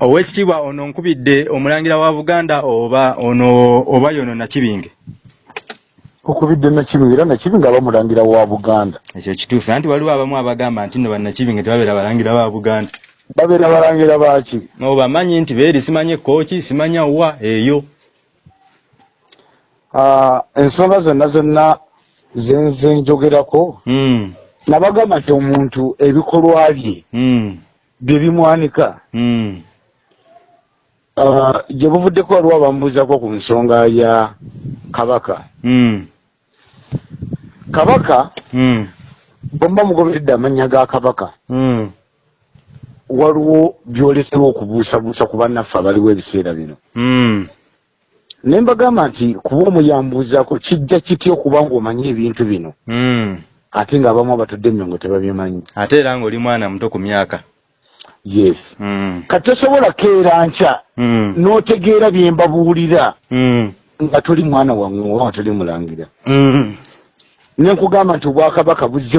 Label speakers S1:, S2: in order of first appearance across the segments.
S1: owekitiibwa ono nkubidde omulangira wa buganda oba ono oba yono nakibinge?
S2: Okubidde nakibinge era nakibinge aba mulangira wa buganda.
S1: Ekyo kituufu anti waliwo abamu abagamba nti no bannakibinge tebabeera balangira ba buganda.
S2: Babeera balangira baki
S1: obamanyi nti beeri simanye kooki simanya wa eyo?
S2: Ah, ensonga zonna zonna zenze njogerako
S1: Mm,
S2: nabagamba nti omuntu ebikolwa bye
S1: mm,
S2: bye bimwanika
S1: mm.
S2: Gye buvuddeko waliwo abamubuuzako ku nsonga ya kabaka.
S1: Mm,
S2: kabaka
S1: mm,
S2: bwemba mugoberedde amannya ga kabaka
S1: mm,
S2: waliwo byoleterwa okubuusabuusa ku bannaffe abaliwo ebiseera bino. Ne mbagamba nti kuba omuyambuuzako kijja kitya okuba ng'omanyi ebintu bino? Ate ng'abamu abatudde emyongo tebabimanyi
S1: ate era ng'oli mwana muto ku myaka
S2: yes.
S1: Mm,
S2: kati tosobola keera nkya
S1: mm,
S2: n'otegeera bye mbabuulira.
S1: Mm,
S2: nga toli mwana wammwe oba nga toli mulangira.
S1: Mm,
S2: ne nkugamba nti obwakabaka buzze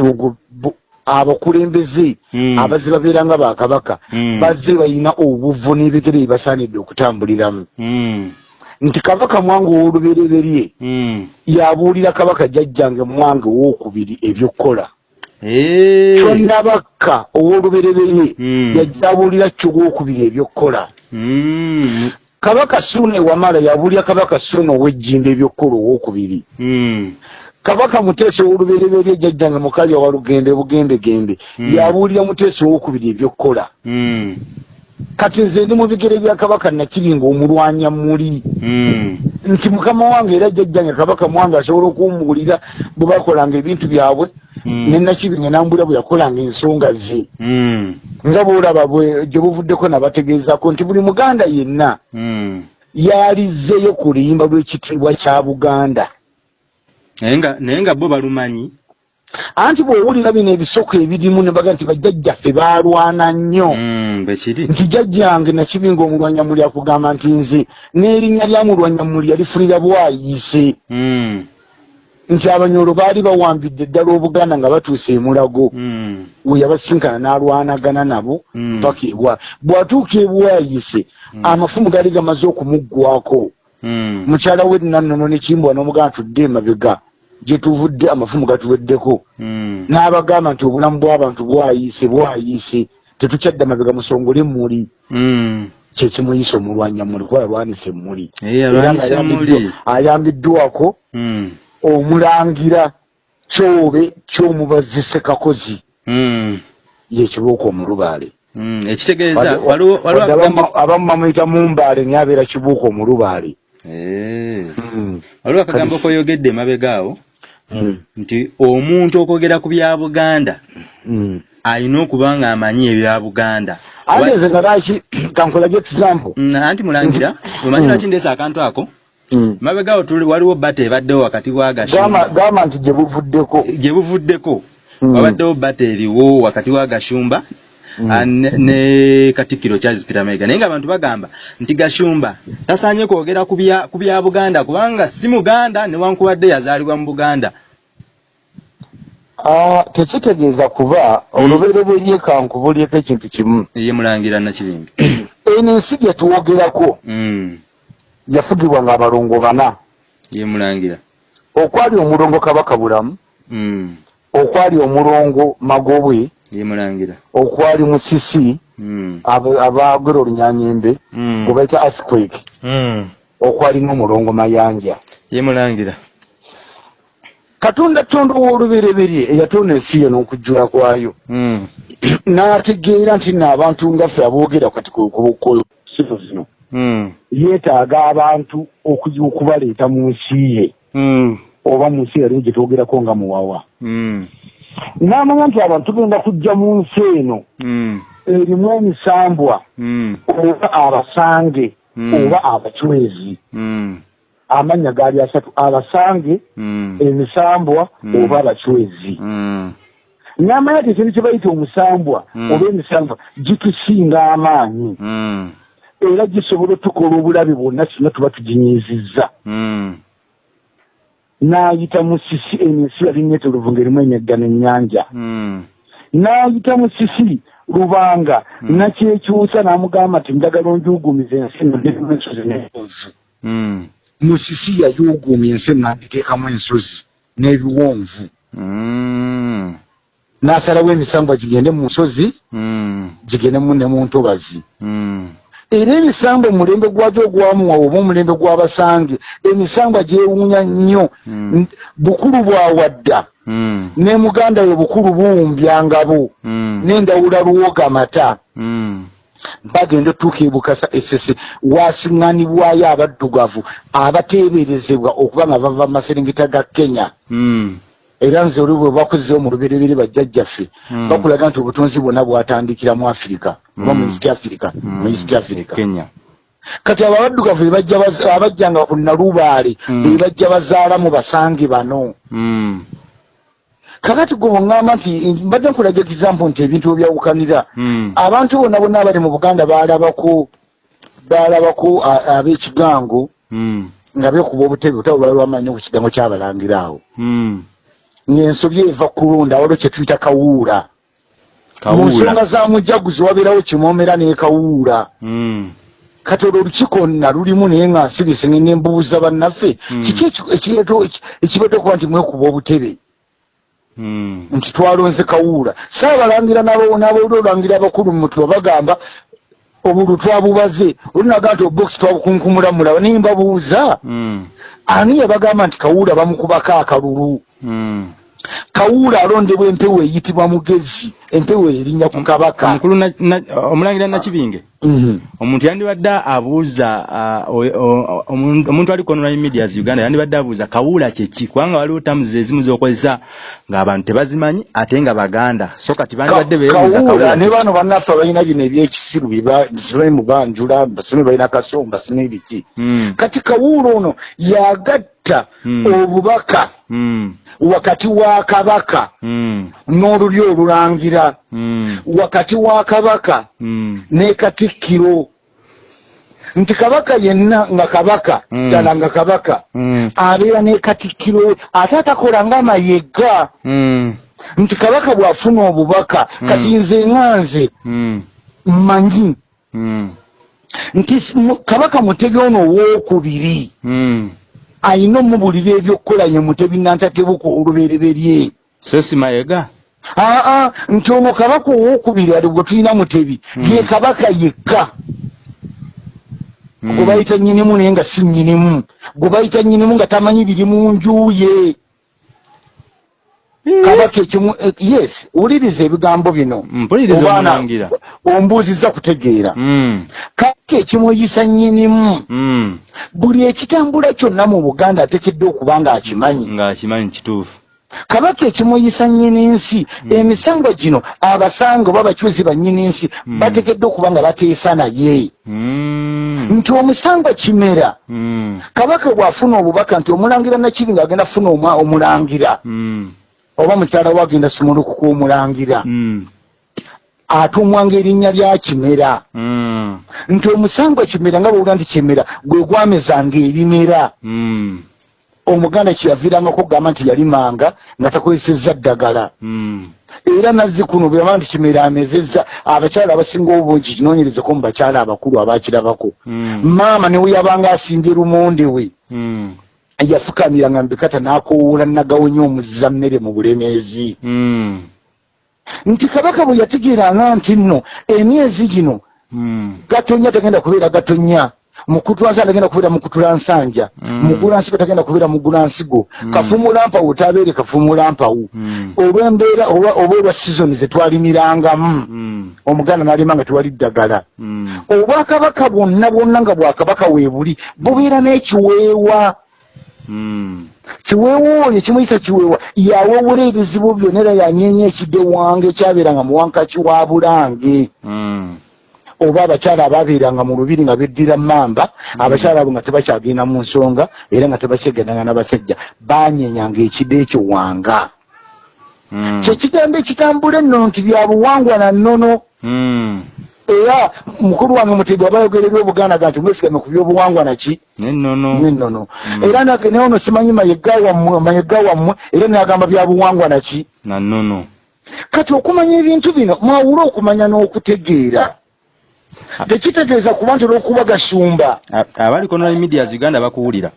S2: abakulembeze
S1: Mm.
S2: abazze babeera nga bakabaka
S1: Mm.
S2: bazze balina obuvu n'ebigere bye basaanidde okutambuliramu.
S1: Mm,
S2: nti kabaka mwange ow'olubereberye
S1: mm.
S2: yabuulira kabaka jjajjange mwange owokubiri ebyokukola. Kyonnabakka ow'olubereberye
S1: Mm.
S2: yajja abuulira kyo owokubiri ebyokukola
S1: Mm,
S2: kabaka suuna ewamala yabuulira kabaka suuna ow'ejjimba ebyokukola owokubiri
S1: mm,
S2: kabaka muteesa ow'olubereberye jjajjange mukalya wa lugende bugembegembe yabuulira muteesa owokubiri ebyokukola kati nze ndi mu bigere bya kabaka nakibinga omulwanya muli.
S1: Mm,
S2: nti mukama wange era jjajjange kabaka mwange asobola okumuwulira bwe bakolanga ebintu byabwe
S1: Mm.
S2: ne nakibinga nambula bwe yakolanga ensonga ze.
S1: Mm,
S2: nga bwolaba bwe gye buvuddeko nabategeezako nti buli muganda yenna
S1: mm.
S2: yalizzeyo ku luyimba lw'ekitiibwa kya buganda.
S1: Naye nga naye nga bo balumanyi
S2: anti bw'owulira bino ebisoko ebirimu ne baga nti bajjajjaffe baalwana nnyo.
S1: Mm,
S2: nti jjajjange nakibinga omulwanyamuli akugamba nti nze n'erinnya lya mulwanyamuli yalifunira bwayiise
S1: Mm,
S2: nti abanyolo baali bawambidde ddala obuganda nga batuuse emulago
S1: mm,
S2: we yabasinkana n'alwanagana nabo paka ebwa bw'atuuka ebwayise amafumu gaali gamaze okumuggwako mukyala we nannono nekimbwa n'omuganda tudde emabega gye tuvudde amafumu gatuweddeko
S1: mm.
S2: n'abagamba nti obulamu bw'abantu bwayiise bwayiise tetukyadda mabega musongole muli
S1: Mm.
S2: kyekimuyisa omulwanyamuli kuba yalwanisa emmuli ayambiddwa-
S1: emmuli.
S2: ayambiddwako
S1: Mm,
S2: omulangira kyobe ky'omubazise kakozi
S1: mm,
S2: yekibuuka omulubaale
S1: mm. ekitegeeza
S2: abamu- bamuyita mumbaale naye abeera kibuuka omulubaale
S1: Eh.
S2: Mm.
S1: waliwo akagambo koyogedde emabega awo. Nti omuntu okwogera ku bya buganda
S2: Mm.
S1: alina okuba ng'amanyi ebya buganda
S2: ate nze nga laki kankolage example
S1: Mm, anti mulangira omanyi
S2: Mm.
S1: lwaki ndeesa akantu ako
S2: Mm.
S1: mabega awo tuli waliwo bata ebaddewo wakati wa
S2: Gamba
S1: gashumba
S2: gamba nti gye buvuddeko
S1: gye buvuddeko
S2: Mm.
S1: wabaddewo bata eriwo wakati wa gashumba
S2: Mm.
S1: Ne- ne katikkiro charles peter mayiga naye nga abantu bagamba nti gashumba tasaanye kwogera ku bya- buganda kubanga si muganda newankubadde yazaalibwa mu buganda.
S2: Ah, tekitegeeza kuba olubereberye kankubulyeko ekintu kimu.
S1: Ye mulangira nakibingi
S2: eno ensi gye twogerako
S1: Mm,
S2: yafugibwanga abalongo bana.
S1: Ye mulangira.
S2: Okwali omulongo kabaka bulamu.
S1: Mm,
S2: okwali omulongo magobwe okwali musisi
S1: Mm,
S2: aba- abaagera olunyanyembe
S1: mm,
S2: gwe bayita earthquake.
S1: Mm,
S2: okwali n'omulongo mayanja.
S1: Ye mulangira.
S2: Katonda tonda ow'olubereberye eyatonda ensi ye n'okujjula kwayo.
S1: Mm,
S2: n'ategeera nti nno abantu ngaffe aboogera kati ku ku- ku sino zino.
S1: Mm,
S2: yeetaaga abantu okubaleeta mu nsi ye.
S1: Mm,
S2: oba mu nsi yalimu gye twogerako nga muwawa.
S1: Mm,
S2: n'amanya nti abantu tugenda kujja mu nsi eno.
S1: Mm,
S2: erimu emisambwa.
S1: Mm,
S2: oba abasange
S1: Mm.
S2: oba abacwezi. Amannya gaali asatu abasange emisambwa oba abacwezi. N'amanya ti ekintu kye bayita omusambwa oba emisambwa gitusinga amaanyi. Era gisobola otukola obulabe bwonna kyonna tuba tuginyizizza n'ayita musisi eno ensi yali neetolovu ng'erimu emyagga n'ennyanja
S1: mm,
S2: n'ayita musisi lubanga
S1: Mm.
S2: nakyekyusa n'amugamba nti njagala onjugumiza ensi nodemu ensozi n'ebiwonvu
S1: Mm.
S2: musisi yajuugumya ensi n'agiteekamu ensozi n'ebiwonvu n'asalawo emisambwa gigende mu nsozi
S1: Mm.
S2: gigendemu ne mu ntobazi. Era emisambwa omulembe gwagyo ogwamuwa oba omulembe gw'abasange emisambwa gyewuunya nnyo
S1: Mm.
S2: Bukulu bwawadda
S1: Mm.
S2: ne muganda we bukulu buwumbyangabo
S1: Mm.
S2: n'endawula luwogamata
S1: Mm.
S2: bagenda otuuka ebukasa esese wasiŋŋanibwayo abaddugavu abateeberezebwa okuba nga bava maserengeta ga kenya
S1: Mm.
S2: era nze oli bwe bakuzeewo mu luberebere bajjajjaffe
S1: Mm.
S2: bakulaga nti obutonzi bwonna bwatandikira mu afirika oba mu
S1: Mm.
S2: east africa mu east africa
S1: Kenya.
S2: kati abo abaddugavu be bajja baz- abajjanga ku nalubaale
S1: Mm.
S2: be bajja bazaalamu basange bano
S1: Mm.
S2: kakati gwe bweŋŋamba nti mbadde nkulaga example nti ebintu ebyawukanira
S1: Mm.
S2: abantu bonna bonna abali mu buganda baalabako baalabako a- ab'ekigango
S1: Mm.
S2: nga beekuba obutebe butabo lwali lwamanyi ku kigango kyabalangira awo
S1: Mm.
S2: ng'ensobi eva kulonda waliwo kye tuyita kawuula mu nsonga za mujaguzi wabeerawo kimoomera n'ekawuula
S1: Mm.
S2: kati olwo olukiiko nna lulimu naye nga nsirisi ne mbuuza bannaffe
S1: Mm.
S2: kiki eki- ekireeta eki- ekireeta okuba nti mwekuba obutebe?
S1: Mm.
S2: nti twalonze kawuula saabalangira n'abawuli olangira abakulu mu mutwe bagamba obulu twabubaze. Olinaga nti obokisi twabukunkumulamulaba naye mbabuuza. Ani yabagamba nti kawuula bamukubako akalulu? Kawuula alondebwa empewo eyitibwa mugezi empewo erinnya ku kabaka
S1: omukulu omulangira nakibinge
S2: Mhm.
S1: omuntu yandibadde abuuza o- omuntu ali ku online medias uganda yandibadde abuuza kawuula kyeki kubanga waliwo tamuzi ezimu zokozesa ng'abantu tebazimanyi ate nga baganda so kati bandibadde beebuuza
S2: kawuula
S1: kawuula
S2: ne
S1: kyeki.
S2: bano bannaffe balina bino ebyekisiru basibe mu banjula basibe balina kasomba sine biki
S1: Mm.
S2: kati kawuula ono yagatta
S1: Mm.
S2: obubaka
S1: Mm.
S2: wakati wa kabaka n'oluli olulangira
S1: Mm.
S2: wakati wa kabaka
S1: Mm.
S2: ne katikkiro nti kabaka yenna nga kabaka
S1: Mm.
S2: ddala nga kabaka
S1: Mm.
S2: abeera ne katikkiro we ate atakola ng'amayega
S1: Mm.
S2: nti kabaka bw'afuna obubaka kati nze nga nze
S1: Mm.
S2: mmanyi
S1: Mm.
S2: nti kabaka mutebi ono owookubiri
S1: Mm.
S2: ayina omubulira ebyokukola ye mutebi nantatebuko olubereberye
S1: so si mayega
S2: aa nti ono kabaka owookubiri ali gwe tulina mutebi
S1: Mm.
S2: ye kabaka yekka.
S1: Mm.
S2: gwe bayita nyinimu naye nga si nyinimu gwe bayita nyinimu nga tamanyi biri mu nju ye.
S1: Eh.
S2: kabaka ekimu eh, yes wuliriza ebigambo bino. Obaana, ombuuziza kutegeera. Kabaka ekimuyisa nyinimu buli ekitambula kyonna mu buganda ateekeddwa okuba nga akimanyi
S1: ng'akimanyi kituufu
S2: kabaka ekimuyisa nnyini nsi emisango gino abasango oba bakyuzi bannyini nsi
S1: Mm.
S2: bateekeddwa okuba nga bateesa naye
S1: Mm.
S2: nti omusango kimera
S1: Mm.
S2: kabaka bw'afuna obubaka nti omulangira nakibi ng'agenda funa omwa- omulangira
S1: Mm.
S2: oba mukyala we agenda simulukuka omulangira
S1: Mm.
S2: atumwanga erinnya lya kimera
S1: Mm.
S2: nti omusango kimera nga bwowula nti kimera gwe gwamezanga ebimera
S1: Mm.
S2: Omuganda kyeyaviirangako okugamba nti yalimanga nga takozesezza ddagala.
S1: Mm.
S2: era nazzi kuno bweyamba nti kimera amezezza abakyala abasinga obungi kinoonyerezeko mu bakyala abakulu abakirabako.
S1: Mm.
S2: maama newe yabanga asimbye lumonde we.
S1: Mm.
S2: yafukamiranga mubikata n'akowoola nagawonya omuzza mmere mu bulemeezi. Nti kabaka bwe yategeeranga nti nno emyezi gino gatonya tagenda kubeera gatonya mukutulansanja tagenda kubeera mukutulansanja
S1: Mm.
S2: mugulansigo tagenda kubeera mugulansigo
S1: Mm.
S2: kafumulampawu tabeere kafumulampawu
S1: Mm.
S2: olw'embeera oba olwa sizoni ze twalimirangamu
S1: Mm.
S2: omuganda n'alima nga tewali ddagala
S1: Mm.
S2: obwakabaka bwonna bwonna nga bwakabaka weebuli bubeera n'ekiweewa
S1: Mm.
S2: kiweewa oyo kimuyisa kiweewa yawewula ebizibu byonna era yanyeenya ekidde wange ekyabeeranga mu wankaki wa bulange
S1: Mm.
S2: Oba abakyala abaabeeranga mu lubiri nga beddira mamba abakyala abo nga tebakyagenda mu nsonga era nga tebakyegendanga n'abasajja banyenyanga ekidde ekyo wanga
S1: Mm.
S2: kyekigambo ekitambula enno nti bya buwangwa na nnono
S1: Mm.
S2: era mukulu wange mutebi aba ayogererwa obuganda nti mwesigame ku byobuwangwa naki
S1: N'ennono. Mm.
S2: era naye ono simanyi mayega wammwe mayega wammwe era nagamba bya buwangwa naki
S1: Na nnono.
S2: kati okumanya ebintu bino mwawule okumanya n'okutegeera tekitegeeza kuba nti olw'okuba gasumba
S1: abaliko online medias uganda bakuwulira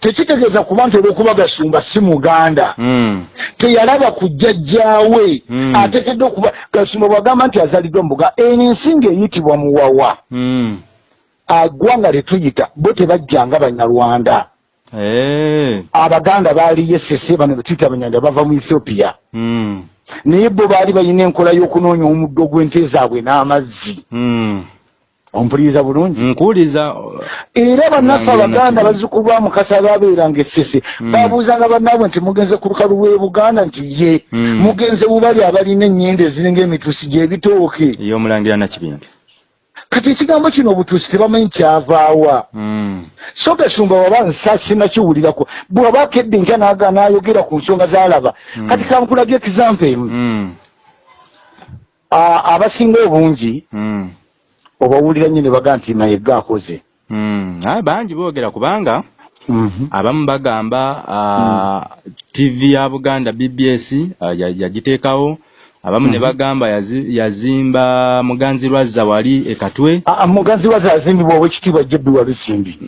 S2: tekitegeeza kuba nti olw'okuba gasumba si muganda
S1: Mm.
S2: teyalaba ku jjajjaawe
S1: Mm.
S2: ateekeddwa okuba gasumba bwagamba nti azaliddwa mu buga eno ensinga eyitibwa muwawa
S1: Mm.
S2: agwanga letuyita bo tebajjanga banyarwanda
S1: Eh.
S2: abaganda baaliyo esese bano betuyita abanyarwanda bava mu ethiopia naye bo baali balina enkola y'okunoonya omuddo gw'ente zaabwe n'amazzi. Ompuliriza bulungi?
S1: Nkuwuliza
S2: era bannaffe abaganda bazzukulu ba mukasa baabeeranga essese.
S1: Mm.
S2: babuuzanga bannaabwe nti mugenze ku lukalu lw'e buganda nti ye
S1: Mm.
S2: mugenze mubali abalina ennyendo eziringa emituusi gy'ebitooke
S1: ey'omulangira nakibinge.
S2: Kati ekigambo kino obutuusi tebamanyi kyavaawa
S1: Mm.
S2: so gasumba waba nsa sinakiwulirako. Bw'aba akedde nkya n'ayogera ku nsonga z'alaba. Kati kankulaga ekizampa emu abasinga obungi. Obawulira nnyo ne baga nti mayega akoze.
S1: Mm. Ah, bangi boogera kubanga
S2: Mhm.
S1: abamu bagamba uh, tv ya buganda bbs ya- yagiteekawo abamu ne bagamba yazi- yazimba muganzi lwazza wali ekatwe
S2: Ah, ah, muganzi waze azimbibwa owekitiibwa jebbi walusimbi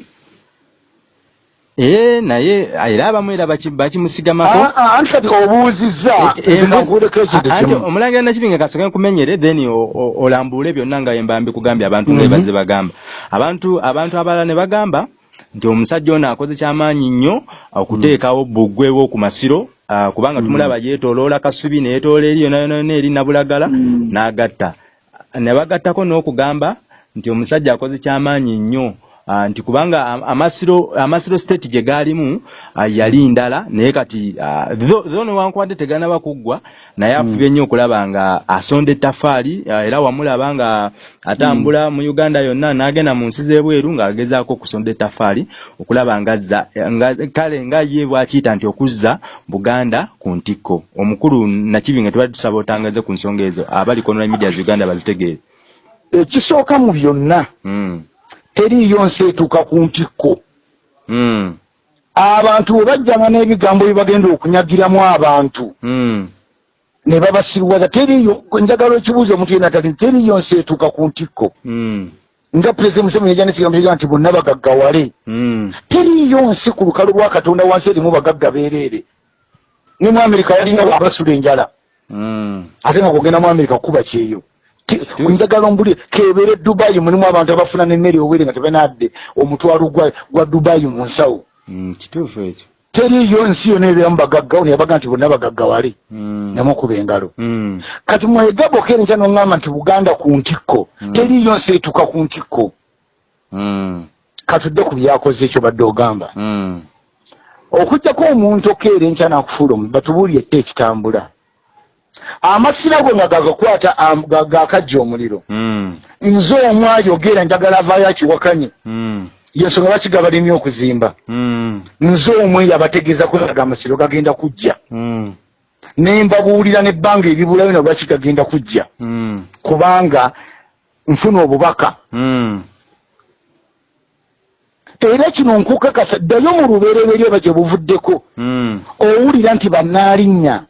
S1: ee naye era abamu era baki- bakimusigamako.
S2: Ah, ah, anti kati obuuzizza?
S1: E- e-
S2: nakuuleko ekintu kimu
S1: omulangira nakibinga kasooke nkumenyere then o- o- olambule byonna nga yemba mbikugambye abantu nga
S2: Mhm.
S1: bagamba. Abantu abantu abalala ne bagamba nti omusajja ono akoze kyamaanyi nnyo okuteekawo bbugwe w'oku masiro ah, kubanga tumulaba yeetooloola kasubi neyeetoola eri yona yona eri nabulagala n'agatta. Ne bagattako n'okugamba nti omusajja akoze kyamaanyi nnyo. Ah, nti kubanga am- amasiro amasiro state gye gaalimu ah, yali ndala naye kati ah, tho tho newankubadde teganaba kuggwa naye afubye nnyo okulaba nga asonda ettafaali ah, era wamulaba nga atambula mu uganda yonna n'agenda mu nsi z'ebweru ng'agezaako okusonda ettafaali okulaba ngazza nga kale nga ye bwakiyita nti okuzza buganda ku ntikko. Omukulu nakibinga tubadde tusaba otangaze ku nsonga ezo abaliko online media uganda bazitegeere.
S2: Ekisooka mu byonna
S1: mm.
S2: Teriiyo nsi etuuka ku ntikko.
S1: Mm.
S2: abantu bwe bajjanga n'ebigambo bye bagenda okunyagiramu abantu.
S1: Mm.
S2: ne babasiruwaza teriiyo njagala ekibuuzo omuntu yena tali teriiyo nsi etuuka ku ntikko?
S1: Mm.
S2: nga pulezidenti museveni yajja n'ekigambo kiga nti bonna bagaggawale. Teriiyo nsi ku lukalu lwa katonda wansi erimu bagagga beereere ne mu amerika yalinawo abasula enjala. Ate nga kugenda mu amerika kuba kyeyo njagala ombuli kebeere dubayi mulimu abantu abafuna nemmere owere nga tebanadde. Omutwalo gwa, gwa dubayi mu nsawo.
S1: Mm. kituufu ekyo.
S2: Teriiyo nsi yona ebeeramu bagaggawo neyabaga nti bonna bagaggawale
S1: mm.
S2: namukuba engalo.
S1: Mm.
S2: kati mwegabo okere nkya noŋŋamba nti buganda ku ntikko. Teriiyo nsi etuuka ku ntikko. Katudde ku byakoze ekyo badde ogamba. Okujjako omuntu okeera enkya nakufuula omu batubuulye ette ekitambula amasira gwe nga gagakwata gakajja omuliro.
S1: Mm.
S2: nze omu ayogera njagala avaayo akiwakanye.
S1: Mm.
S2: yensonga lwaki gabalimi okuzimba.
S1: Mm.
S2: nze omwe yabategeezako naga amasiro gagenda kujja. Ne mbabuulira n'ebbanga eribulayo na lwaki gagenda kujja. Kubanga nfuna obubaka. Era kino nkukakasa ddayo mu lubereberye oba gye buvuddeko. Owulira nti bannaalinnya.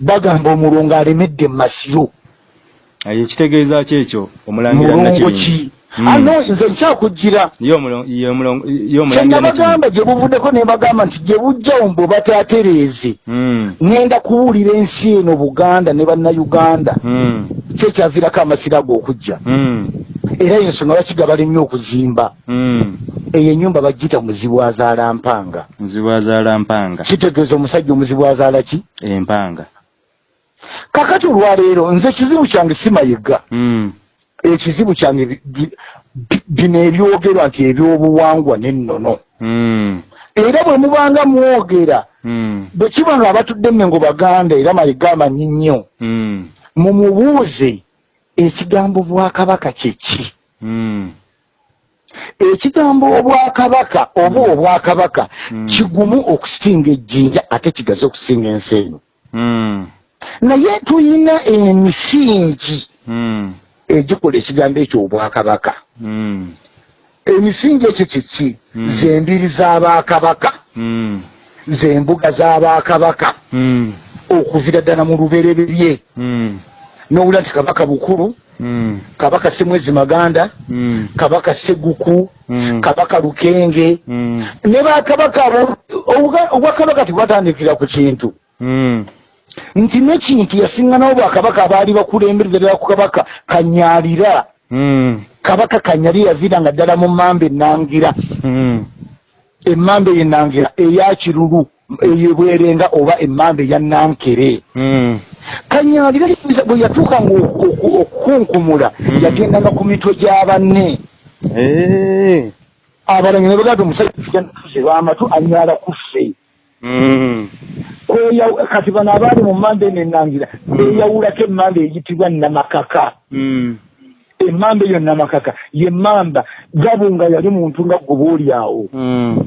S2: Bagamba omulongo alemedde mu masiro.
S1: Aye ekitegeeza ki ekyo? Omulangira
S2: mulongo ki?
S1: Mm.
S2: ano nze nkyakugira. Kyenabagamba gye buvuddeko ne bagamba nti gye bujjawo mbu bataatereeze
S1: mm.
S2: ŋŋenda kuwulira ensi eno buganda ne bannayuganda. Kyekyaviirako amasiro ago okujja
S1: mm.
S2: Era yensonga lwaki gabalimi okuzimba.
S1: Mm.
S2: eyo ennyumba bagiyita muzibu azaala mpanga.
S1: Muzibu azaala mpanga.
S2: Kitegeeza omusajja omuzibu azaala ki?
S1: Empanga.
S2: Kakati olwaleero nze ekizibu kyange si mayiga
S1: mm.
S2: ekizibu kyange bi- bi- bi- bino ebyogerwa nti ebyobuwangwa n'ennono.
S1: Mm.
S2: era bwe mubanga mwogera bwe kiba nga abatudde mmengo baganda era mayiga amanyi nnyo. Mumubuuze ekigambo bwakabaka kyeki
S1: mm.
S2: ekigambo obwakabaka oba obwakabaka
S1: Mm.
S2: kigumu okusinga ejjinja ate kigaze okusinga ensi eno. Naye tuyina emisingi egikola ekigambo ekyo obwakabaka. Emisingi ekyo kiki zembiri z'abakabaka zembuga z'abakabaka okuvira ddala mu lubereberye. N'owulira nti kabaka bukulu
S1: Mm.
S2: kabaka semwezi maganda
S1: Mm.
S2: kabaka seguku
S1: Mm.
S2: kabaka lukenge
S1: Mm.
S2: ne bakabaka abo obwakabaka tebwatandikira ku kintu
S1: Mm.
S2: nti nekintu yasiŋŋanawo bwakabaka abaali bakulemberera ku kabaka kanyalira
S1: Mm.
S2: kabaka kanyalira yaviiranga ddala mu mamba enangira
S1: Mm.
S2: emmamba ey'enangira eya kirulu eyebwerenga oba emmamba eya nankere Kanyalira bwe yatuukanga oku- oku- okukunkumula
S1: Mm.
S2: yagendanga ku mitwe gya banne
S1: Eh.
S2: abalanyi ne bagamba omusajja bamatu anyala kuffe
S1: Mm.
S2: Kweya- kati bano abaali mu mamba eno enangira beyawulako emmamba eyitibwa namakaka
S1: Mm.
S2: emmamba eyo namakaka yemmamba gabunga yali muntu nga gwe boolyawo
S1: Mm.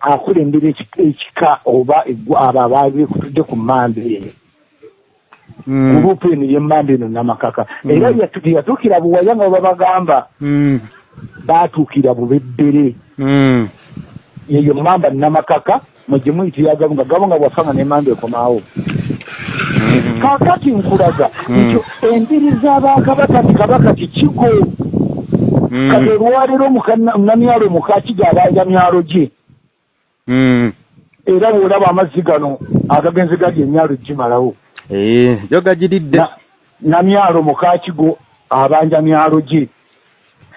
S2: akulembera eki- ekika oba abo abaali bekutudde ku mmamba eyo. Gurupu eno yemmamba eno namakaka
S1: Mm.
S2: era yatu- teyatuukira buwaya nga babagamba
S1: Mm.
S2: baatuukira bubeddere
S1: Mm.
S2: yeyo mmamba namakaka mwegye muyitira gabunga gabunga bwafanga n'emmamba ekomaawo
S1: Mm.
S2: kaakati nkulaga
S1: Mm.
S2: nti embiri z'abakabaka ti kabaka kikigo
S1: Mm.
S2: kati olwaleero munamyalo mukakiga abaanja myalo gye
S1: Mm.
S2: era bw'olaba amazzi gano agagenze gali emyalo gimalawo
S1: Eh, yo gajiridde.
S2: Na- namyalo mukakigo abanja myalo gye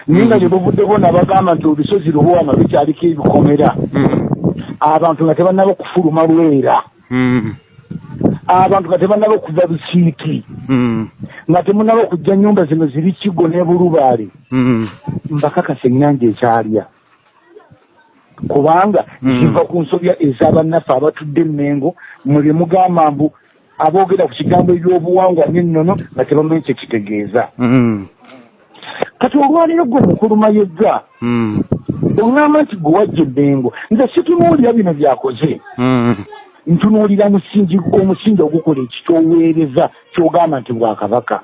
S2: naye nga
S1: Mm.
S2: gye buvuddeko nabagamba nti olusozi lubowana lukyaliko ebikomera
S1: Mm.
S2: abantu nga tebannaba okufuluma lwera
S1: Mm.
S2: abantu nga tebannaba okuva busiiki
S1: Mm.
S2: nga temunaba okujja nyumba zino ziri kigo ne bulubaale
S1: Mm.
S2: mbakakasa ennyanja ekyalya kubanga
S1: Mm.
S2: ziva ku nsobya ez'abannaffe abatudde emmengo mwe mugamba mbu aboogera ku kigambo ebyobuwangwa n'ennono nga tebamanyi kye kitegeeza.
S1: Mm.
S2: kati olwaliro gwe mukuluma yegga
S1: Mm.
S2: oŋŋamba nti gwe wajja emmengo nze situnuulira bino byakoze.
S1: Mm.
S2: ntunuulira musingi omusingi ogukola ekikyoweereza kyogamba nti bwakabaka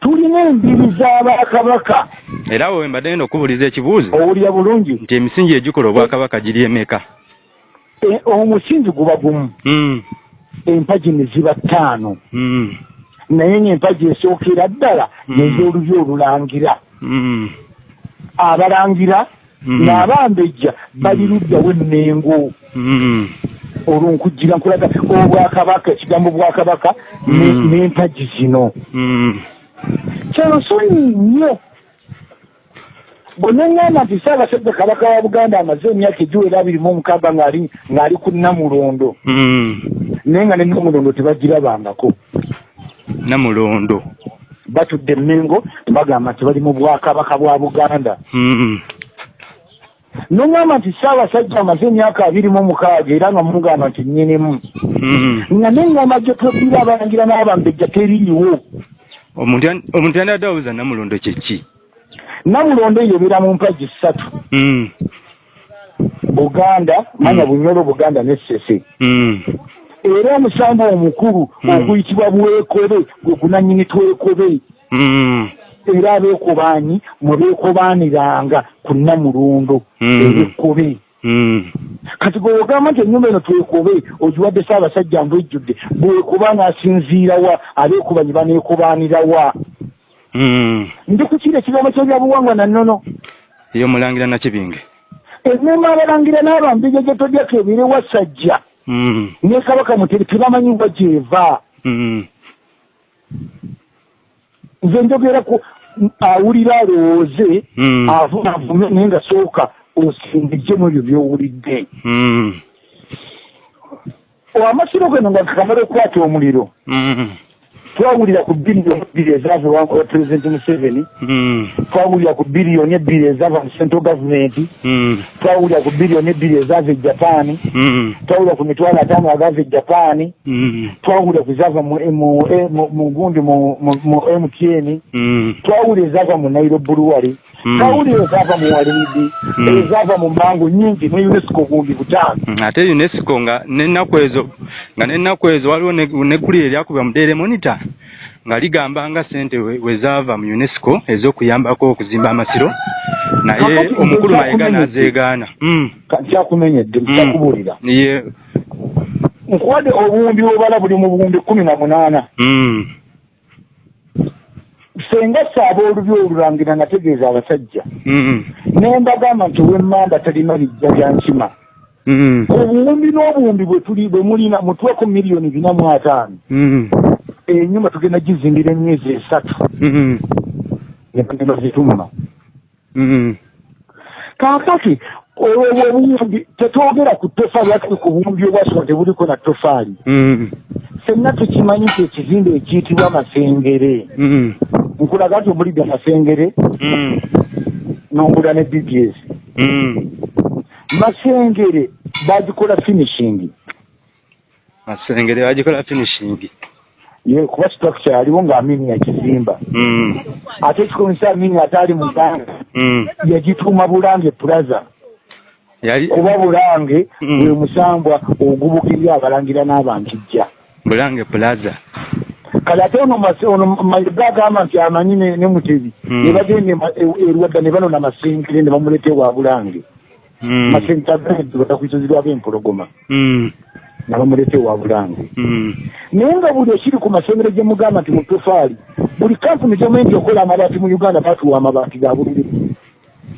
S2: tulina embiri z'abakabaka
S1: era wowe mbadde ngenda okubuuliza ekibuuzo.
S2: Owulira bulungi?
S1: Nti emisingi egikola obwakabaka giri emeka
S2: E- omusingi guba gumu.
S1: Mm.
S2: Empagi ne ziba ttaano
S1: Mm.
S2: naye ng'empagi esookera ddala
S1: Mm.
S2: nez'olubi olulangira
S1: Mm.
S2: abalangira n'abambejja bali luddawo enmengo
S1: Mm.
S2: olwo nkujjira nkulaga obwakabaka ekigambo bwakabaka ne- n'empagi zino
S1: Mm.
S2: kyansonyi nnyo bwe neŋŋamba nti ssaabasajja kabaka wa buganda amaze emyaka egiwera abiri mu omukaaga ng'ali ku namulondo
S1: Mm.
S2: Naye nga ne namulondo tebagirabangako
S1: namulondo.
S2: Batudde emmengo bagamba nti bali mu bwakabaka bwa buganda.
S1: Mm.
S2: noŋŋamba nti ssaabasajja amaze emyaka abiri mu omukaaga era nga mugamba nti nnyinimu.
S1: Mm.
S2: nga neŋŋamba gye todira abalangira n'abambejja teriiwo
S1: omuntu yan- omuntu yandadde abuuza namulondo kyeki
S2: namulondo eyo ebeera mu mpagi ssatu.
S1: Mm.
S2: buganda manya bunyolo buganda n'essese
S1: Mm.
S2: Era omusambu omukulu
S1: Mm.
S2: oguyitibwa bwekobe gwe gunanyini twekobe
S1: Mm.
S2: era abeekobaanyi mwe beekobaaniranga ku namulondo
S1: Mm.
S2: ebekkobe
S1: Mm.
S2: kati gwe ogamba nti ennyumba eno twekobe ogiwadde ssaabasajja mbu ejjudde bwekuba ng'asinziirawa abeekubanyi baneekubaanirawa
S1: Mm.
S2: ndi ku kiri ekigambo ky'ebyabuwangwa na nnono
S1: eyo mulangira nakibinge
S2: emmema abalangira n'abambija gye todyako ebire wasajja
S1: Mm.
S2: Ne kabaka mutere tebamanyi wa gyeva
S1: Mm.
S2: nze njogera ku awulira alowooze
S1: Mm.
S2: avume avume naye nga sooka osindijjemu ebyo by'owulidde
S1: Mm.
S2: amasiro gano nga kamala okukwata omuliro
S1: Mm.
S2: Twawulira ku biliyoni ebbiri ezaava ewa pulezidenti museveni.
S1: Mm.
S2: twawulira ku biliyoni ebbiri ezaava mu central gavumenti
S1: Mm.
S2: twawulira ku biliyoni ebbiri ezaava e japaani
S1: Mm.
S2: twawulira ku mitwalo ataano agaava e japaani twawulira ku zaava mu mu- eh, mu- gundi mu mtn twawulira ezaava mu nairo buluwali twawulira ezaava mu walidi ezaava mu mangu nyingi ne unesco gundi butaano.
S1: Ate unesco nga n'ennaku ezo nga n'ennaku ezo waliwo ne- neggulire eryakubwa mu daily monitor nga ligamba nga sente we we zaava mu unesco ez'okuyambako okuzimba amasiro naye omukulu
S2: nze
S1: mayiga
S2: nkumenyedde.
S1: n'azeegaana Mm,
S2: kyakumenyedde kyakubuulira
S1: ye
S2: nkuwadde obuwumbi obala buli mu buwumbi kumi na munaana.
S1: Mm.
S2: senga saaba olubi olulangira nategeeza abasajja. Ne mbagamba nti owemmamba talina bijja bya nkima. Obuwumbi n'obuwumbi bwe mulina mutuweku miliyoni bina mu ataano
S1: Mm.
S2: enyumba tugenda gizimbira emyezi esatu
S1: Mm.
S2: negenda zitumma
S1: Mm.
S2: kaakati olwo obuwumbi tetwogera ku tofaali ati ku buwumbi obwasoma tebuliko na tofaali
S1: Mm.
S2: fenna tukimanyi nti ekizimbe ekiyitibwa masengere
S1: Mm.
S2: nkulaga nti omulidde masengere
S1: Mm.
S2: nongula ne bbs masengere bagikola finishing
S1: masengere bagikola finishing
S2: ye kuba structure yaliwo nga amini yakizimba
S1: Mm.
S2: ate ekikomisa amini ate ali muganda
S1: Mm.
S2: yagituuma bulange plaza
S1: yali
S2: kuba bulange
S1: Mm.
S2: bwe musambwa ogubukirya abalangira n'abankijja
S1: bulange plaza
S2: kale ate ono mas- ono mayiga agamba nti amanyi ne ne mutebi
S1: Mm.
S2: ne bagenda ema- e- erwadda ne banona masengere ne bamuleta ewa bulange
S1: Mm.
S2: masengere batakwitozirwako empologoma
S1: Mm.
S2: ne bamuleta ewa bulange.
S1: Mm.
S2: naye nga buli ekiri ku masengere gye mugamba nti mutofaali buli kampuni nti okola amabaati mu uganda batuwa amabaati ga buliri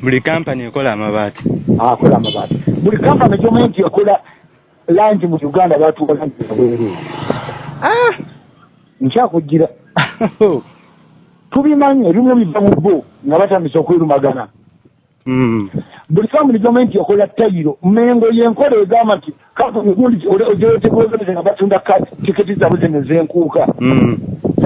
S1: buli kampani ekola amabaati.
S2: Akola amabaati. Buli kampani gyomanyi nti ekola langi mu uganda batuwa langi zabwereere nkyakugira tubimanyi ebimu biva mu bo nga batandisa okwerumagana
S1: Mm.
S2: Buli kampuni gyomanyi nti ekola tayiro mengo yenkola egamba nti kampuni gundi ogyetegeozaneze nga batunda tiketi zaabwe zene zenkuuka
S1: Mm.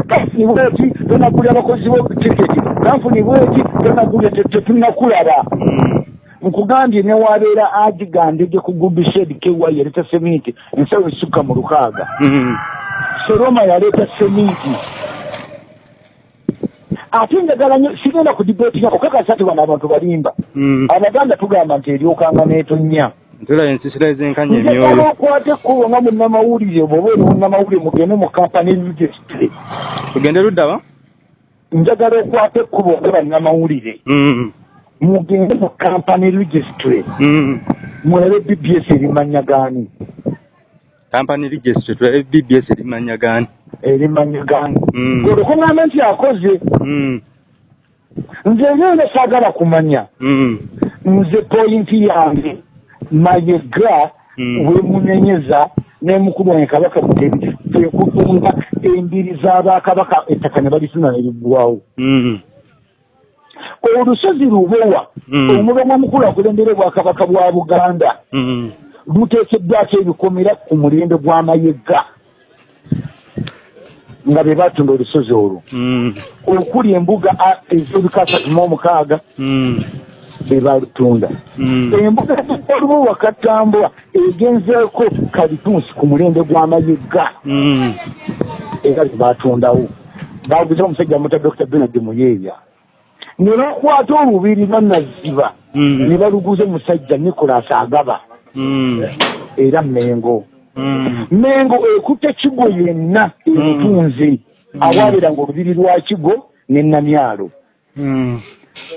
S2: kampuni bweti tonagulya abakozi bo tiketi. Kampuni bweti tonagulya tetunakulaba.
S1: Mm.
S2: nkugambye newabeera agigandege ku gubished kewa yaleeta seminti ensawo esukka mu lukaaga.
S1: Mm.
S2: seroma yaleeta seminti ate njagala nnyo sigenda ku dibetinga okakasa ti bano abantu balimba.
S1: Mm.
S2: abaganda tugamba nti eryokanga n'etonnya.
S1: Ntula ensisira ezenkanya emyoyo.
S2: okwata ekkubo nga munnamawulire bwoba oli munnamawulire mugende mu kampani registre
S1: tugende ludda wa?
S2: Njagala okwata ekkubo nga bannamawulire.
S1: Mm.
S2: mugende mu kampani registre
S1: Mm.
S2: mwebe bbs erimanya gaani?
S1: Kampani registre tulabe bbs erimanya gaani
S2: erimanya gaani
S1: Mm.
S2: olwokuŋŋamba nti akoze
S1: Mm.
S2: nze ngenda saagala kumanya
S1: Mm.
S2: nze poyinti yange mayega wemunenyeza nemukulu wange kabaka mutebi ekutunga embiri z'abakabaka ettaka ne balisuna neriggwawo
S1: Mm.
S2: olusozi lubowa
S1: Mm.
S2: omulomo omukulu akulembera obwakabaka bwa buganda luteekeddwako ebikomera ku mulembe gw'amayega nga be batunda olusozi olwo
S1: Mm.
S2: okuli embuga a- ez'ebika asatu mu omukaaga
S1: Mm.
S2: be balutunda
S1: Mm.
S2: embuga zikoliwo wakatambula egenzeeko kalitunsi ku mulembe gw'amayega
S1: Mm.
S2: era zebatundawo baguza omusajja muta dr benard muyeeya ne bakwata olubiri banaziba
S1: Mm.
S2: ne baluguza omusajja nicolas agaba era mengo. Mengo ekutte kigo yenna ebutunze awaabiranga olubiri lwa kigo ne namyalo
S1: Mm.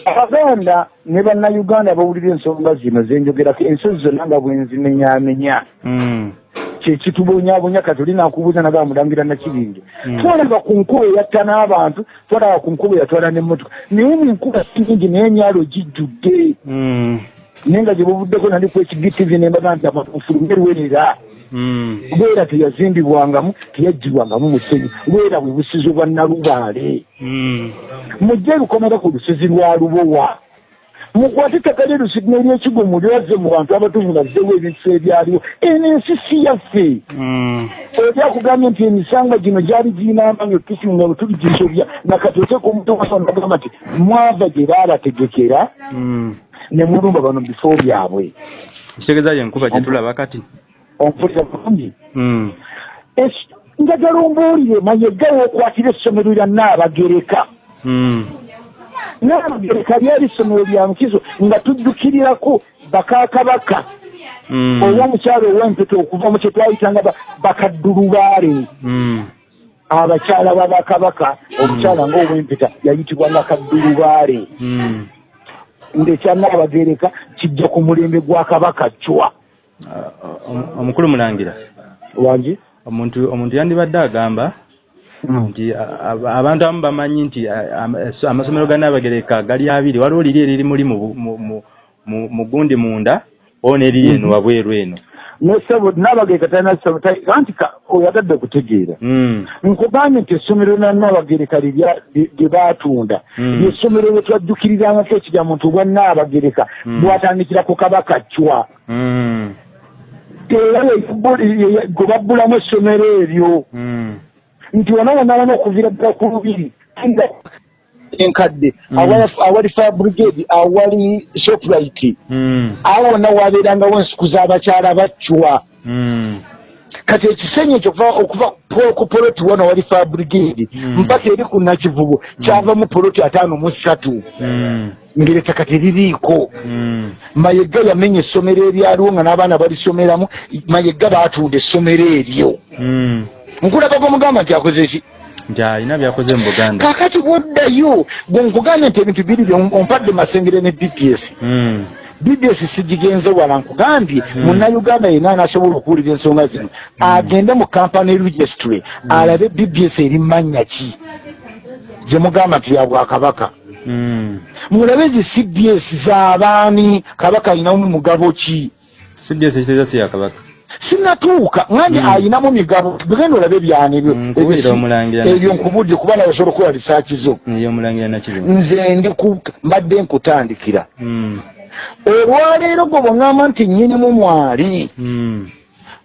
S2: abaganda ne bannayuganda bawulira ensonga zino zenjogerako ensozi zonna nga bwenzimenyamenya
S1: Mm.
S2: kyekitubonyabonya kati oli nakubuuza nagaa mulangira nakibinge
S1: Mm.
S2: twalaba ku nkuba eyatta n'abantu twalaba ku nkuba eyatwala n'emmotoka naye nenkuba singi naye emyalo gijjudde
S1: Mm.
S2: naye nga gye buvuddeko nali ku ekigitivi nembaga nti amafulumye lwerera
S1: Mm.
S2: Lwera teyazimbibwangamu teyaggyibwangamu musenyu lwera bwe busizi bwa nalubaale.
S1: Mm.
S2: mujje lukomera ku lusozi lwa lubowa. Mukwate ettaka lyerusigina eryekigo mulyaze mu bantu abatuvu bazzewo ebintu ebyaliwo. Eno ensi si yaffe.
S1: Mm.
S2: oli akugambye nti emisanga gino gyali girina amaanyi otukisinga bwe tuligijobya nakatoteeka omutoka nagamba nti mwava gye baabategekera
S1: Mm.
S2: ne mulumba bano mu bifo byabwe.
S1: Kitegeeza yenkuba gyetulaba kati
S2: ompulira bulungi
S1: Mm.
S2: Es- njagala ombuulire mayega wookwatira essomero lya naabagereka
S1: Mm.
S2: naabagereka lyali essomero lya nkizo nga tujjukirirako bakakabaka
S1: Mm.
S2: ow'omukyalo ow'empeta okuva mu kye twayitanga ba- bakaddulubaale abakyala babakabaka omukyala ngaow'empeta yayitibwanga kaddulubaale
S1: Mm.
S2: ngaekyanabagereka kijja ku mulembe gwa kabaka cwa
S1: omukulu mulangira.
S2: Wangi?
S1: Omuntu omuntu yandibadde agamba
S2: Mm.
S1: nti a- abantu abamu bamanyi nti amasomero ga nnabagereka gali abiri. Waliwo liri eriri muli mu gundi munda o neriri eno
S2: Mhm.
S1: wabweru eno.
S2: Nesebo nabagereka talina ssebo ta- anti oyagadde kutegeera.
S1: Mm,
S2: nkugambye nti essomero lya nabagereka lirya- lye baatunda. Lyessomero lye twajjukirirangako ekigamuntu bwa nabagereka
S1: Mm.
S2: bwatandikira ku kabaka cwa
S1: mm,
S2: era gwe babbulamu essomero eryo.
S1: Mm,
S2: nti wona wonabona okuviira ddala ku lubiri enkadde
S1: Mm.
S2: awali- fire brigade awali shoprite.
S1: Mm,
S2: awo wonna wabeerangawo ensuku z'abakyala bacwa
S1: mm,
S2: kati ekisenyi ekyo okuva- ku poloti wano wali fire brigade mpaka eri ku nakivubo kyavamu poloti ataano mu ssatu
S1: mm,
S2: ng'erettaka teririiko
S1: mm,
S2: mayega yamenya essomero eryaliwo nga n'abaana balisomeramu mayega baatunda essomero eryo.
S1: Mm.
S2: nkulabako omugamba nti akoze ki?
S1: Nti alina byakoze mu buganda.
S2: Kakati bwoddayo gwe nkugambye nti ebintu biri ompadde masengere ne bps
S1: Mm,
S2: bps sigigenze wala nkugambye munnayuganda yenna anasobola okuwulira ensonga zino. Agende mu kampany registry alabe bps eri mannya ki? Gye mugamba nti ya bwakabaka
S1: mm.
S2: Mulabe ezi cbs z'abaani kabaka alinamu mugabo ki?
S1: Cbs ekiteeza si yakabaka
S2: sinatuuka ngandi
S1: Mm.
S2: ayinamu migabo. Tugenda olabe
S1: Mm, omulangira
S2: ebyo
S1: nakyo.
S2: nkubudde kuba nawe osobola okukola risaaki zo. Nze ndi mbadde nkutandikira.
S1: Mm,
S2: olwaleero gwe bweŋŋamba nti nnyinimu mwali
S1: mm,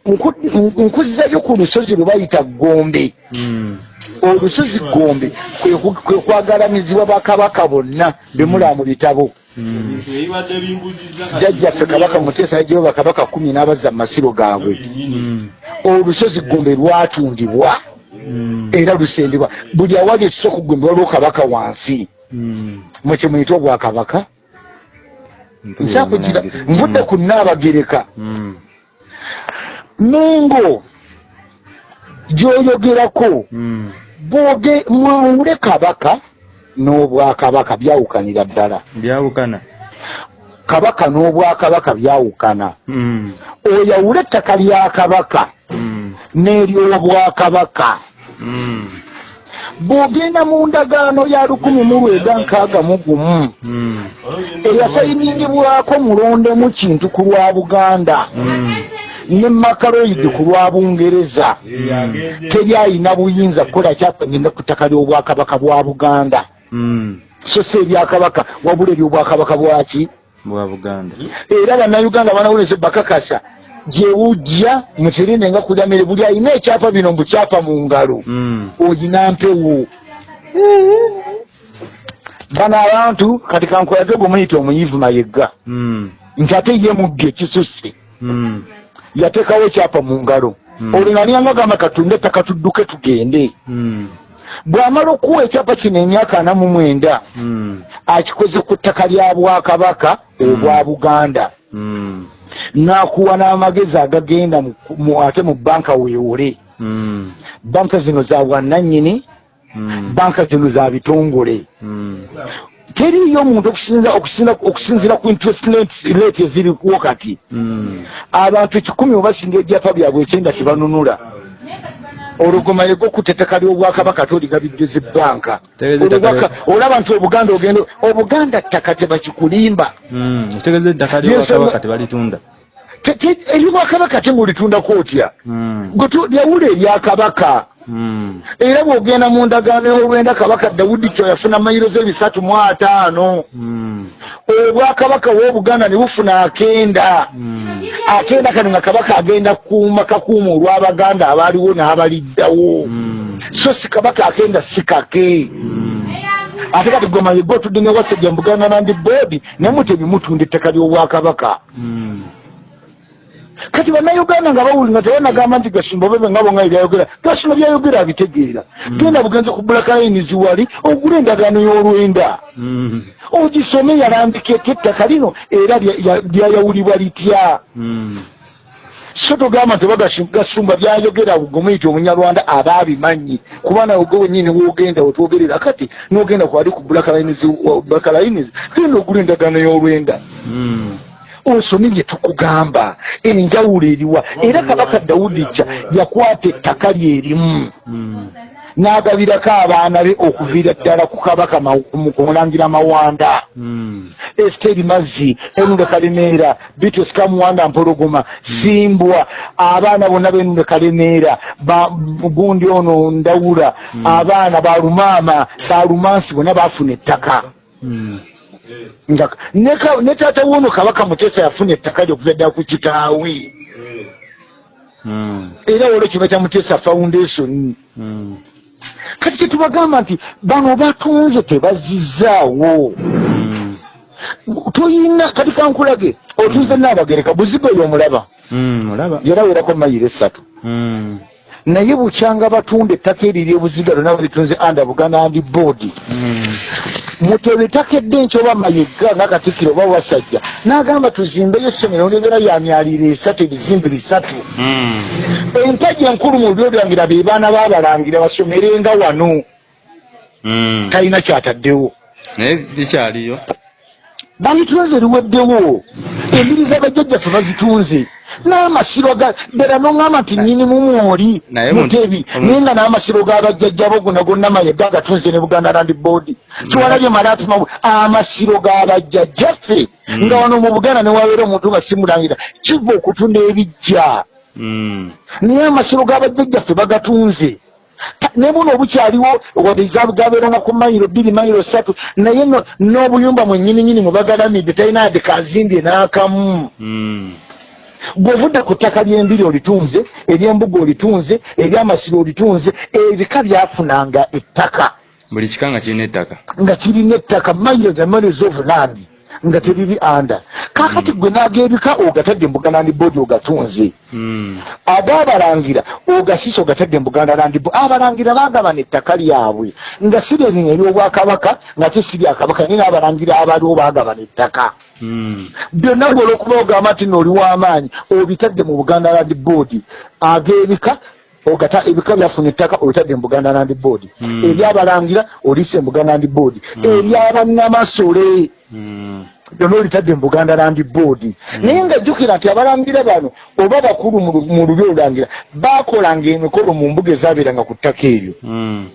S2: nku- nkuzzayo ku lusozi lwe bayita gombe.
S1: Mm,
S2: olusozi gombe kwe kwagalamizibwa bakabaka bonna bemulaba mu bitabo. Jjajjaffe kabaka muteesa yajeyo bakabaka kumi n'abazza mu masiro gaabwe.
S1: Mm,
S2: olusozi gombe lwatundibwa.
S1: Mm,
S2: era lusendebwa buli awali ekisa okugombe waliwo kabaka wansi.
S1: Mm.
S2: mwekye muyita obwakabaka
S1: omulangira.
S2: nvudde ku naabagereka mengo gyoyogerako mwawule kabaka n'obwakabaka byawukanira ddala.
S1: Byawukana.
S2: Kabaka n'obwakabaka byawukana.
S1: Mm,
S2: oyawule ettaka lya kabaka
S1: mm,
S2: n'eryobwakabaka
S1: mm,
S2: bw'ogenda mu ndagaano ya lukumi mu lwenda nkaaga mu gumu.
S1: Mm,
S2: eyasayiningibwako mulondemu kintu ku lwa buganda.
S1: Mm,
S2: ne makaloidi ku lwa bungereza. Teri ayina buyinza kukola kyapangenda ku ttaka ly'obwakabaka bwa buganda.
S1: Mm.
S2: so si eryakabaka wabula eryobwakabaka bwaki era bannayuganda banawuleze bakakasa gyewujja mukirinde nga kulyamere buli ayina ekyapa bino mbukyapa mu ngalo
S1: Mm,
S2: oyina mpewo. Bano abantu kati kankolage gwe muyita omuyivu mayegga.
S1: Mm,
S2: nti ate ye mugge ekisusse
S1: mm,
S2: yateekawo ekyapa mu ngalo.
S1: Mm.
S2: olingania gamba katunde ettaka tudduke tugende.
S1: Mm,
S2: bw'amala okuwa ekyapa kino emyaka ana mu mwenda
S1: mm,
S2: akikoze ku ttaka lya bwakabaka obwa buganda.
S1: Mm,
S2: n'akuwa n'amagezi agagenda ate mu banka weewole
S1: mm,
S2: banka zino za bwannannyini
S1: mm,
S2: banka zino za bitongole.
S1: Mm,
S2: teriyo omuntu okusinza- okusinza- okusinziira ku interest rate- rate eziriwo kati
S1: mm,
S2: abantu ekikumi obasinga ebyapa byabwe ekyenda tebanunula olugoma yego ku teteka ly'obwakabaka toligabidde banka.
S1: Tegeeza ettaka
S2: olaba nti obuganda ogenda obuganda ttaka tebakikulimba eryobwakabaka te ngaolitundako otya
S1: Mm,
S2: lyawula eryakabaka
S1: mm,
S2: era bw'ogenda mu ndagaano y'olwenda kabaka dawudi kyo yafuna mayiro z'ebisatu mu ataano.
S1: Mm,
S2: obwakabaka w'obuganda ne bufuna akenda.
S1: Mm,
S2: akenda kano nga kabaka agenda kuuma kakuuma olw'abaganda abaaliwo n'abaliddawo.
S1: Mm,
S2: so si kabaka akenda si kake.
S1: Mm,
S2: ate kati gwe mayego otudde ne wasajja mu buganda land board naye mutemi mutunda ettaka ly'obwakabaka
S1: mm,
S2: kati bannayuganda nga bawuli nga tebanagamba nti gasumba bebe nga ebyayogera gasumba byayogera abitegeera genda bugenze ku black lines wali ogula endagaano y'olwenda.
S1: Mm,
S2: ogisome yalambika ety ettaka lino era lya- ya- lyayawulibwa litya?
S1: Mm,
S2: so togamba nti oba gasu- gasumba byayogera gomuyita omunyarwanda aba abimanyi kuba nawe gwe wenyini wogenda wetwogerera kati nogenda kwali ku black lines wa- black lines genda ogula endagaano y'olwenda osomye bye tukugamba. Enjawulo eriwa. Era kabaka dawudi kya yakwata ettaka lyerimu
S1: Mm.
S2: n'agabirako abaana be okuviira ddala ku kabaka ma- ku- ku mulangira mawanda.
S1: Mm.
S2: esiteri mazzi enunde kalemeera bitos kamuwanda mpologoma simbwa abaana bonna benunde kalemeera ba- gundi ono ndawula abaana balumaama balumansi bonna bafuna ettaka ne ka- ne taata wono kabaka mutesa yafuna ettaka lyokuva ddala ku kitaawe.
S1: Mm.
S2: era olwo kiba kya mutesa foundation.
S1: Mm.
S2: kati kyetubagamba nti bano batunze tebazizaawo.
S1: Mm.
S2: toyina kati kankulage otunze naabagereka buzigo oyo omulaba.
S1: Mm. olaba
S2: yarawerako mayiro esatu naye bukyanga batunda ettaka eri lyebuziga lyonna balitunze anda buganda andi boodi Mutebe ettaka eddenki oba mayega nakatikkiro oba wasajja n'agamba tuzimbeyo essomero lyebera ya myaliro esatu ebizimbe bisatu
S1: Mm.
S2: empagi enkulu mu lubyo lyangira be baana baabalangira basomerenga wano
S1: Mm.
S2: talina kyataddewo
S1: naye likyaliyo
S2: balitunze liweddewo embiri z'abajjajjaffe bazitunze. N'amasiro ga ddala noŋŋamba nti nnyinimu mwoli
S1: Naye mu-
S2: mutebi
S1: omu-
S2: naye nga n'amasiro g'abajjajjabo gonna gonna mayega agatunze ne buganda land board. Kiwalabye malatima amasiro g'abajjajjaffe
S1: Mm.
S2: nga wano mu buganda ne wabeera omuntu nga simulangira kiva okutunda ebijja
S1: Mm.
S2: naye amasiro g'abajjajjaffe bagatunze Ta- ne buno obukyaliwo gabeeranga ku mayiro bbiri mayiro satu naye no- n'obuyumba mwennyininyini mwe bagalamidde talina yadde kazimbye n'akamu.
S1: Mm.
S2: bw'ovudde ku ttaka ly'embiri olitunze ery'embuga olitunze ery'amasiro olitunze ebika byafunanga ettaka.
S1: Buli kika nga kirina ettaka.
S2: Nga kirina ettaka mayiro the miles of land nga teriri anda kakati gwe n'ag'ebika ogatadde mu buganda land board ogatunze.
S1: Mm.
S2: ag'abalangira ogasisa ogatadde mu buganda land board. Abalangira bagabana ettaka lyabwe nga si lyerino ery'obwakabaka nga te si lyakabaka naye n'abalangira abaliwo bagabana ettaka
S1: Mm.
S2: byonna bwolwokuba ogamba nti nooli w'amaanyi obitadde mu buganda land board. Ag'ebika ogata ebika byafuna ettaka obitadde mu buganda land board
S1: Mm.
S2: eryabalangira olise mu buganda land board eryabanamasole
S1: Mm.
S2: Byonna olitadde mu buganda land board naye nga jjukira nti abalangira bano oba bakulu mu lu- mu lubi olulangira bakolanga emikolo mu mbuga ezaabeeranga ku ttaka eryo
S1: Mm.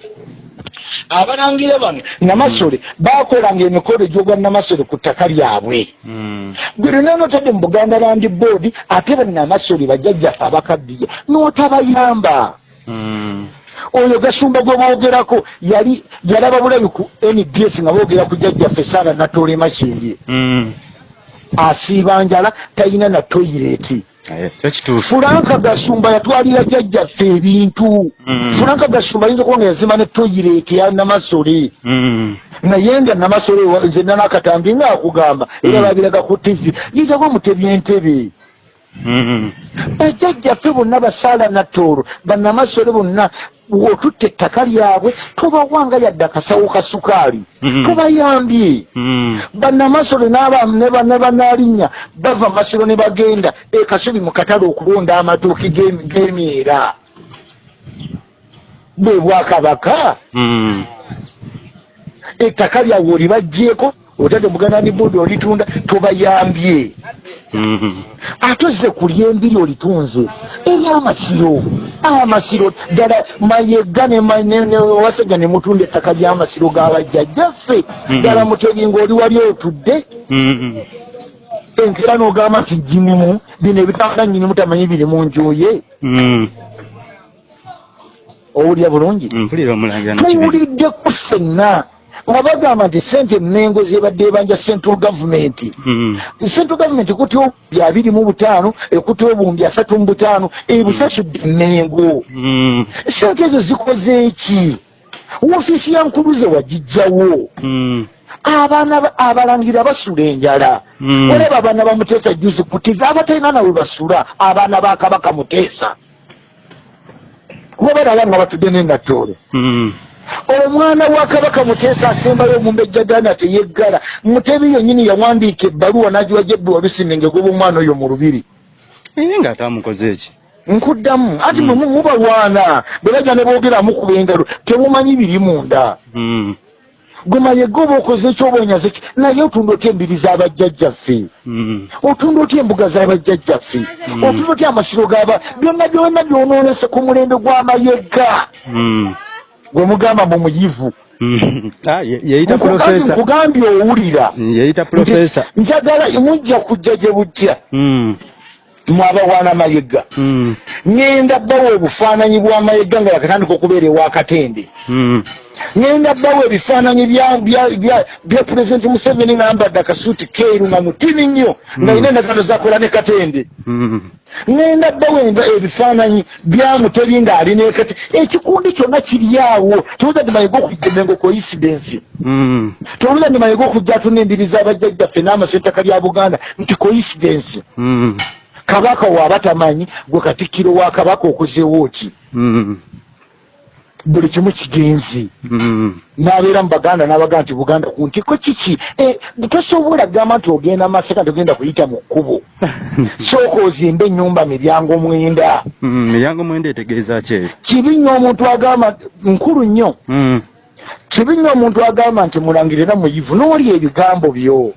S2: abalangira bano namasole bakolanga emikolo egy'ogwa namasole ku ttaka lyabwe
S1: Mm.
S2: gwe lwonna notadde mu buganda land board ate banamasole bajjajjaffe abakaddiya n'otabayamba. Oyo gasumba gwe boogerako yali yalaba bulabi ku nbs nga boogera ku jjajjaffe saara natoola emakindye
S1: Mm.
S2: asiiba njala talina na toyireti fulanka gasumba yatwalira jjajjaffe ebintu
S1: Mm.
S2: fulanka gasumba ayinza okuba nga yazima ne toyireti ya namasole
S1: Mm.
S2: naye nga namasole nze nanakatambi nga akugamba era babiraga ku tv yitagwa mutebya entebe. Bajjajjaffe bonna basaala nattoolo bannamasole bonna otutta ettaka lyabwe tobawanga yadde akasawo ka sukaali
S1: Mhm.
S2: tobayambye
S1: Mm.
S2: bannamasole ne ba- ne bannalinnya bava masiro ne bagenda ekasubi mu katale okulonda amatooke g'emi- g'emyera bwe bwakabaka ettaka lyabwe olibagjeeko otadde muganda ni boodi olitunda tobayambye. Ate ozze ku lyembiri olitunze eryamasiro amasiro ddala mayega wasajja ne mutunda ettaka ly'amasiro g'abajjajjaffe
S1: Mhm.
S2: ddala mutebi ng'oli wali otudde.
S1: Mm.
S2: enkera n'ogamba nti jinimu bino ebitanda nyinimu tamanyi biri mu nju ye.
S1: Mm.
S2: owulira bulungi? Tuwuliddeku ffenna nga bagamba nti sente mengo zebadde ebanja central government
S1: Mm.
S2: central government ekutya obubi abiri mu butaano ekutya obuwumbi asatu mu butaano ebusasudde mengo
S1: Mm.
S2: sente ezo zikoze eki woofiisi ya nkuluze wagijjawo
S1: Mm.
S2: abaana ba- abalangira basula enjala
S1: Mm.
S2: olaba abaana ba muteesa juzi ku tv abatalina nawe basula abaana ba kabaka muteesa kuba balaba nga batudde nenattoolo
S1: Mm.
S2: Omwana wa kabaka muteesa asembayo omumbejjagana teyeggala. Mutebi yennyini yawandiika ebbaluwa n'agiwa jebbi walusinenge goba omwana oyo mu lubiri.
S1: Naye nga atamukoze eki
S2: nkuddamu. Ati mwe mu- mubalwana bwe bajja ne boogeramu kuba engalo temumanyi biri munda.
S1: Mm.
S2: gwe mayega oba okoze ekyoba onyaze ki? Naye otunda otya embiri z'abajjajjaffe
S1: Mm.
S2: otunda otya embuga z'abajjajjaffe otunda otya amasiro gaba byonna byonna byonoonese ku mulembe gw'amayega.
S1: Mm.
S2: Gwe mugamba mu muyivu.
S1: Mm. Ah, ye- yeyita
S2: Nkugambye- nkugambye owulira. Njagala mujja kujja gye bujja.
S1: Mm.
S2: mwabawaana mayiga
S1: Mm.
S2: ŋŋenda bbawo obufaananyi bw'amayiga nga bakatandika okubeera ewakatende Ŋŋenda bbawo ebifaananyi bya- bya- bya bya pulezidenti museveni ng'ambadde akasuuti keeru nga mutini nnyo nga ina endagaano zakola ne katende
S1: Mm.
S2: ŋŋenda bbawo enda- ebifaananyi bya muteri ng'ali nekati ekikundi kyonna kiri awo towuza ndi mayiga okujjemengo coincidence
S1: Mm.
S2: towuza ndi mayiga okujja atuna embiri z'abajjajjaffe n'amasentaka lya buganda nti coincidence
S1: Mm.
S2: kabaka waaba tamanyi gwe katikkiro wa kabaka okozeewo ki. Buli kimu kigenzi
S1: Mm.
S2: n'abeera mu baganda n'abagaa nti buganda ku ntiko kiki? Eh, tosobola kugamba nti ogenda masaka nti ogenda kuyita mu kkubo. Sooka ozimba ennyumba miryango mwenda.
S1: Mm. miryango mwenda etegeeza ki?
S2: Kibi nnyo omuntu agamba nkulu nnyo.
S1: Mm.
S2: kibi nnyo omuntu agamba nti mulangira era muyivu n'oli ebigambo byo.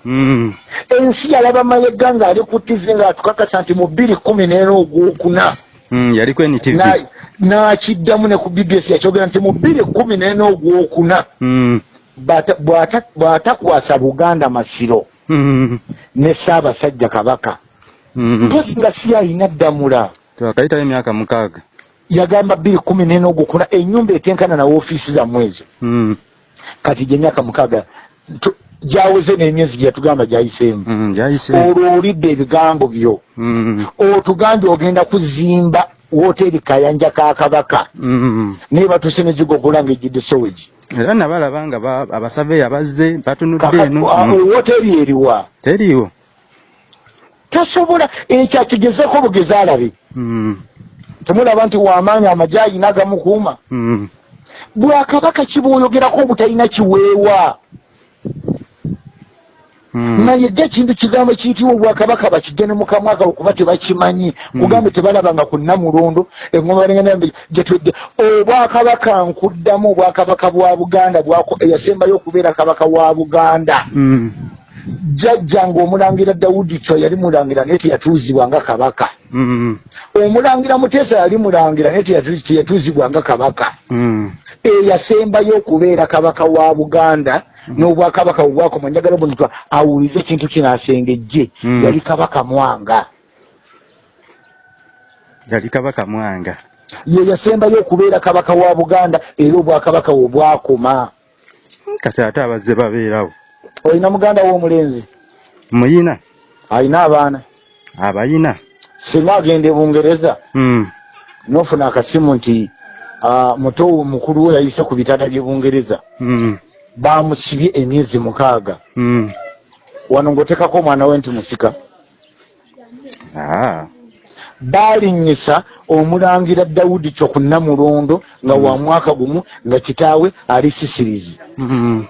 S2: Ensi yalaba mayega ng'ali ku tivi ng'atukakasa nti mu bbiri kumi n'ena ogwokuna.
S1: Yaliko
S2: Na- n'akiddamu ne ku bbs yakyogera nti mu bbiri kumi n'ena ogwokuna
S1: Mm.
S2: bw'atakwasa buganda masiro
S1: Mm.
S2: ne ssaabasajja kabaka
S1: Mm.
S2: mpozi nga si alina ddamula
S1: twakayitayo emyaka mukaaga
S2: yagamba bbiri kumi n'ena ogwokuna ennyumba etenkana na woofiisi zammwe ezo
S1: Mm.
S2: kati gyemyaka mukaaga gyaweze n'emyezi gye yatugamba gyayiseemu
S1: Mm. gyayise
S2: olwo olidde ebigambo byo
S1: Mm.
S2: otugambye ogenda kuzimba woteeri kayanja ka kabaka
S1: Mm.
S2: naye batuse negigogola nga ejjudde sowegi
S1: era nabalaba nga ba- abasaveya bazze batunudde eno Mm.
S2: woteeri eriwa
S1: teriiwo
S2: tasobola ekyo akigezeko bugezi alabe
S1: Mm.
S2: temulaba nti wamaanyi amagye ayina agamukuuma
S1: Mm.
S2: bwakabaka kibwoyogerako obutalina kiweewa. Naye dde ekintu kigambo kiyitibwa obwakabaka bakijja ne mukamwaka okuba tebakimanyi. Kugambe tebalabanga ku namulondo engoma gyetwedde obwakabaka nkuddamu obwakabaka bwa buganda eyasembayo okubeera kabaka wa buganda.
S1: Mm.
S2: jjajja ng'omulangira dawudi kyo yali mulangira naye teyatuuzibwa nga kabaka. Omulangira muteesa yali mulangira naye teyatu- teyatuuzibwa nga kabaka. Eyasembayo okubeera kabaka wa buganda n'obwakabaka bwebwakoma njagala buno awulize ekintu kino asengejje
S1: Mm.
S2: yali kabaka mwanga.
S1: Yali kabaka mwanga.
S2: Ye yasembayo okubeera kabaka wa buganda era obwakabaka bwe bwakoma.
S1: Kati ate abazze babeerawo.
S2: Olina muganda w'omulenzi?
S1: Muyina.
S2: Alina abaana?
S1: Abayina.
S2: Singa agenda e bungereza.
S1: Mm.
S2: nofuna akasimu nti ah, muto mukulu we yayise ku bitanda by'e bungereza.
S1: Mm.
S2: Bamusibye emyezi mukaaga.
S1: Mm.
S2: wano ng'otekako omwana we nti musika.
S1: Ah.
S2: balinnyisa omulangira dawudi kyo ku namulondo nga wa mwaka gumu nga kitaawe ali sisirizi.
S1: Mm.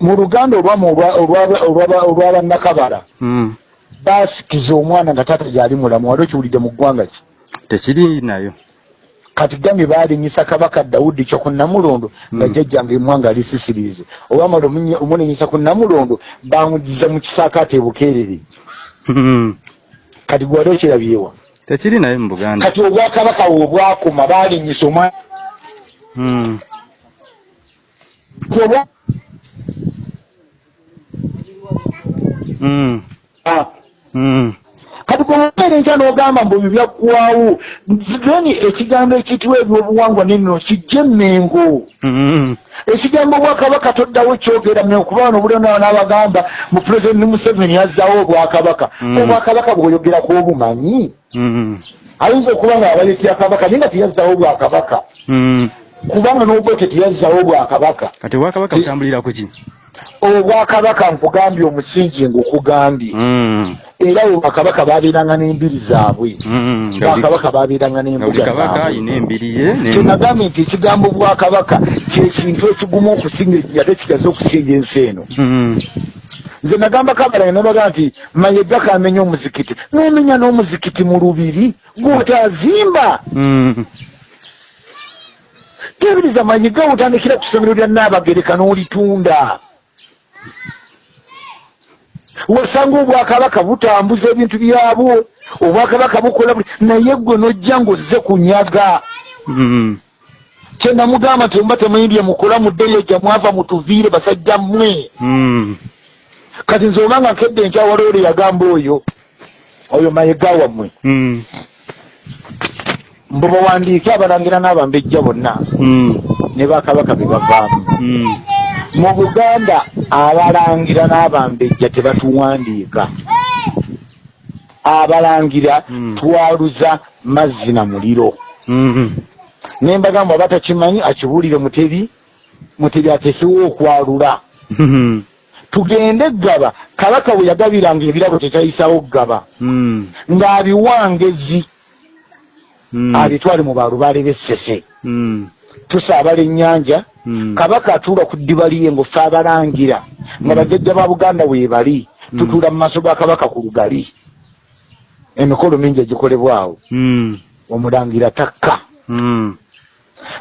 S2: mu luganda olw'abannakabala baasikiza omwana nga taata gyali mulamu wali okiwulidde mu ggwanga ki?
S1: Tekiri nayo
S2: kati gambye baalinyisa kabaka dawudi kyo ku namulondo nga
S1: Mm.
S2: jjajjange emwanga ali sisirizi olwamala omulinyisa ku namulondo bamugiza mu kisaakaate bukeerere
S1: Mm.
S2: kati gwe wali okirabyewa
S1: tekiri nayo mu buganda
S2: kati obwakabaka bwe bwakoma baalinyisa omwana
S1: Mm.
S2: obwa-
S1: Mm.
S2: Ah,
S1: Mm.
S2: Kati bwobeera enkya n'ogamba mbu ebyo byaggwawo then ekigambo ekiyitibwa ebyobuwangwa nino kijje emmengo.
S1: Mm.
S2: ekigambo bwakabaka toddawo kyogera mengo kuba wano bulio n'abagamba mu pulezidenti museveni yazzaawo obwakabaka.
S1: Mm.
S2: obwakabaka bwoyogerako obumanyi?
S1: Mm.
S2: ayinza okuba nga abaletya kabaka naye nga teyazzaawo obwakabaka. Kubanga n'obwete teyazzaawo obwakabaka.
S1: Kati obwakabaka butambulira ku ki
S2: obwakabaka nkugambye omusingi ng'okugambye
S1: Mm.
S2: era obwakabaka babeeranga n'embiri zaabwe.
S1: Mm.
S2: bwakabaka babeeranga n'embuga
S1: kabaka
S2: zaabwe.
S1: ayina embiri ye ne-
S2: kyenagambye nti ekigambo bwakabaka kyekintu ekigumu okusinga ate kigaze okusinga ensi eno.
S1: Mm.
S2: nze nagamba kabala nabaga nti mayega kamenya omuzikiti. Nomenya n'omuzikiti mu lubiri gwotazimba. Tebiriza mayiga otandikira ku ssomero lya naabagereka n'olitunda wasanga obwakabaka butambuza ebintu byabwo obwakabaka bukola naye gwe nojja ng'ozze kunyaga
S1: Mm.
S2: kyenamugamba nti omuba temuyimbye mukola muddeyo gya mwava mutuviire basajja mmwe
S1: Mm.
S2: kati nze obanga nkedde enkyawala ole yagamba oyo oyo mayiga wammwe
S1: Mm.
S2: mbu bawandiike abalangira n'abambejja bonna ne bakabaka be bavaamu. Mu buganda abalangira n'abambejja tebatuwandiika abalangira
S1: Mm.
S2: twaluza mazzi na muliro
S1: Mm.
S2: nembagamba batakimanyi akibuulire mutebi mutebi atekewo okwalula
S1: Mm.
S2: tugende gaba kabaka bwe yagabiranga ebirabo tekyayisawo gaba ng'abiwangezi abitwale mu balubaale b'essese tusaabala ennyanja. Kabaka atuula ku ddiba liye ng'ofe abalangira nga bajjajja ba buganda weebali tutuula mu maaso ga kabaka ku lugali. Emikolo mingi egikolebwawo omulangira takka.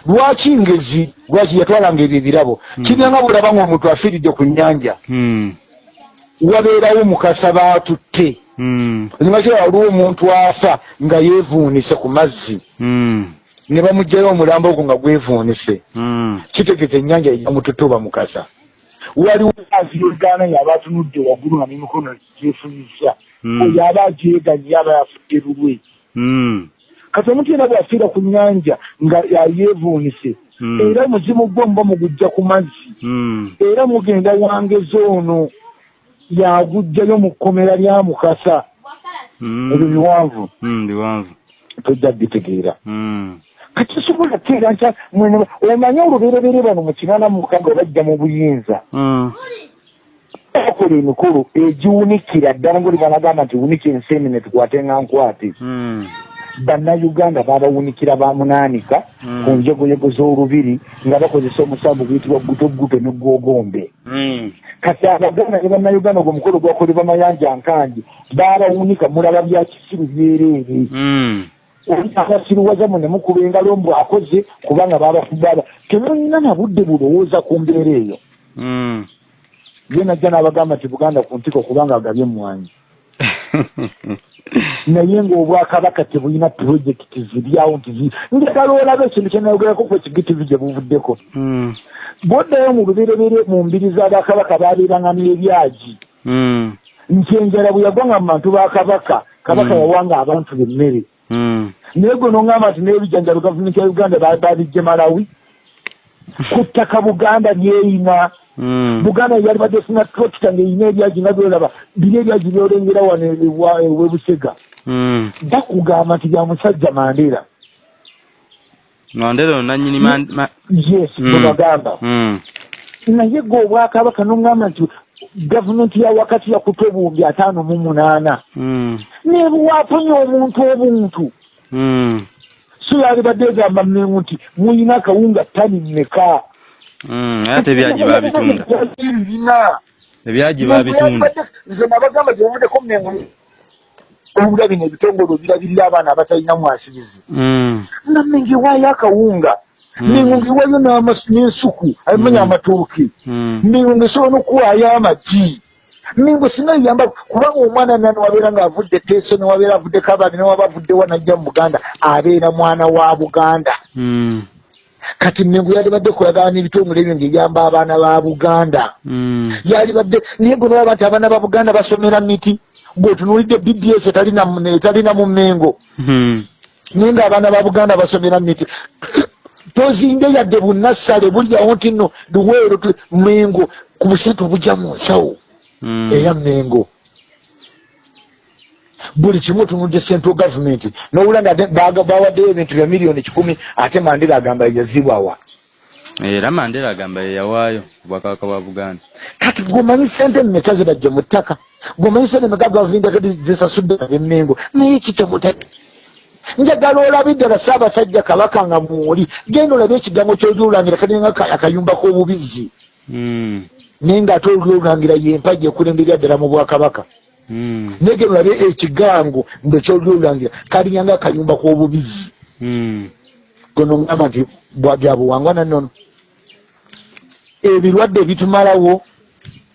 S2: Lwaki ngezi lwaki yatwalanga ebyo ebirabo? Kiryanga bulaba ng'omuntu afiiridde ku nnyanja. Wabeerawo mukasa baatutte kirala waliwo omuntu afa nga yeevuunise ku mazzi. Ne bamugjayo omulambo ogwo nga gwevuunise
S1: Mm.
S2: kitegeeza ennyanja yamututuba mukasa waliwo azi yogaana yaba atunudde waggulu nga n'emikono gyefunyisa.
S1: Mm.
S2: oyo aba agyeganye aba yafudde lulwe.
S1: Mm.
S2: kati omuntu yena bwafiira ku nnyanja nga yeevuunise
S1: Mm.
S2: era muzimu gwe muba mugujja ku mazzi. Era mugenda wangezi ono yagujjayo mu kkomera lya mukasa. Ebyo biwanvu.
S1: Biwanvu.
S2: Tojja bitegeera
S1: Mm.
S2: kati sobola teera nta mwene omanye olubereberye bano mu kinaana mu mukaga bajja mu buyinza bakola emikolo egiwunikira ddala ngaoli banagamba nti wunika ensenene tukwate nga nkwate
S1: Mm.
S2: bannayuganda babawunikira bamunaanika
S1: Mm.
S2: ku njegoyego z'olubiri nga bakozesa omusambu guyitibwa gutoguto ne gwogombe
S1: Mm.
S2: kati abaganda ne bannayuganda ogwo omukolo gwakolebwa mayanja nkangi babawunika mulaba bya kisiru byereere Abasiruwaza mu ne mukuba engalo mbu akoze kubanga babafubaba temulina na budde bulowooza ku mbeera eyo
S1: Mm.
S2: ye najja n'abagamba nti buganda ku ntiko kubanga agabye emwanyi naye ng'obwakabaka tebulina purojekiti ziryawo nti njagala olaba ekintu kyenayogerako ku ekigitivi gye buvuddeko
S1: Mm.
S2: bwoddayo mu luberebere mu mbiri z'abakabaka babeeranga n'ebyagi
S1: Mm.
S2: nti enjala bwe yagwanga mu bantu ba kabaka kabaka yawanga abantu bemmere
S1: Mm.
S2: Naye gwe n'oŋŋamba nti n'ebijanjalo gavumenti ya uganda ba- babijje malawi. Ku ttaka buganda lyeyina.
S1: Mm.
S2: buganda yali badde efuna trokita ng'eyina ebyagi nga byolaba biri ebyagi byolengera wano ewebusega
S1: Mm.
S2: bakugamba nti bya musajja mandera
S1: Mandela nanyini
S2: yes bwebagamba naye gwe obwakabaka n'oŋŋamba nti gavumenti ya wakati yakuta obuwumbi ataano mu munaana
S1: Mm.
S2: nebuwafunye omuntu obuntu
S1: Mm.
S2: so yalibadde egamba mmengu nti muyina akawunga tani mmeka
S1: Mm. Ate byaji babitunda. Ebyaji babitunda.
S2: nze nabagamba gyebavuddeko mmengu obula bino ebitongole birabirira abaana abatalina mwasirizi nga mmengu ewaayo akawunga
S1: Mm.
S2: mmengu ngewaayo n'amasu- n'ensuku abimanya
S1: Mm.
S2: amatooke
S1: Mm.
S2: mmengu ngesobola n'okuwaayo amagi mmengu singa yamba kubanga omwana nani wabeera ng'avudde teeso newabeera avudde kabani newaba avuddewa najja mu buganda abeera mwana wa buganda kati mmengu yalibadde kulagana n'ebitongole ebyo ng'eyamba abaana ba buganda yalibadde naye gwe nolaba nti abaana ba buganda basomera miti bw'otunuulidde bds etalina mu- etalina mu mmengo
S1: Mm.
S2: naye ng'abaana ba buganda basomera miti tozinde yadde bunassale bulyawo nti nno luweero mmengo ku busente obujja mu nsawo.
S1: Mm.
S2: eya mmengo. Buli kimu otunudde central government nowula nga ate baga- bawaddeyo ebintu bya miliyoni kikumi ate mandira agamba yazibwawa
S1: Era Mandela agamba ye yawaayo obwakabaka bwa Buganda.
S2: kati gwomanyi sente mmeka zibajja mu ttaka? Gwomanyi sente meka gavumenti akati zisasudde ab'emmengo naye kitemuta njagala olabe ddala ssaabasajja kabaka nga mwoli genda olabe ekigambo kyoliulangira kalinga akayumba k'obubizzi
S1: Mm.
S2: naye ng'ate oliulangira yempaji ekulemberya ddala mu bwakabaka
S1: Mm.
S2: naye genda olabe ekigango nga kyoliulangira kalinyanga akayumba k'obubizzi
S1: Mm.
S2: gono ngamba nti byabuwangwa nannono ebirwadde bitumalawo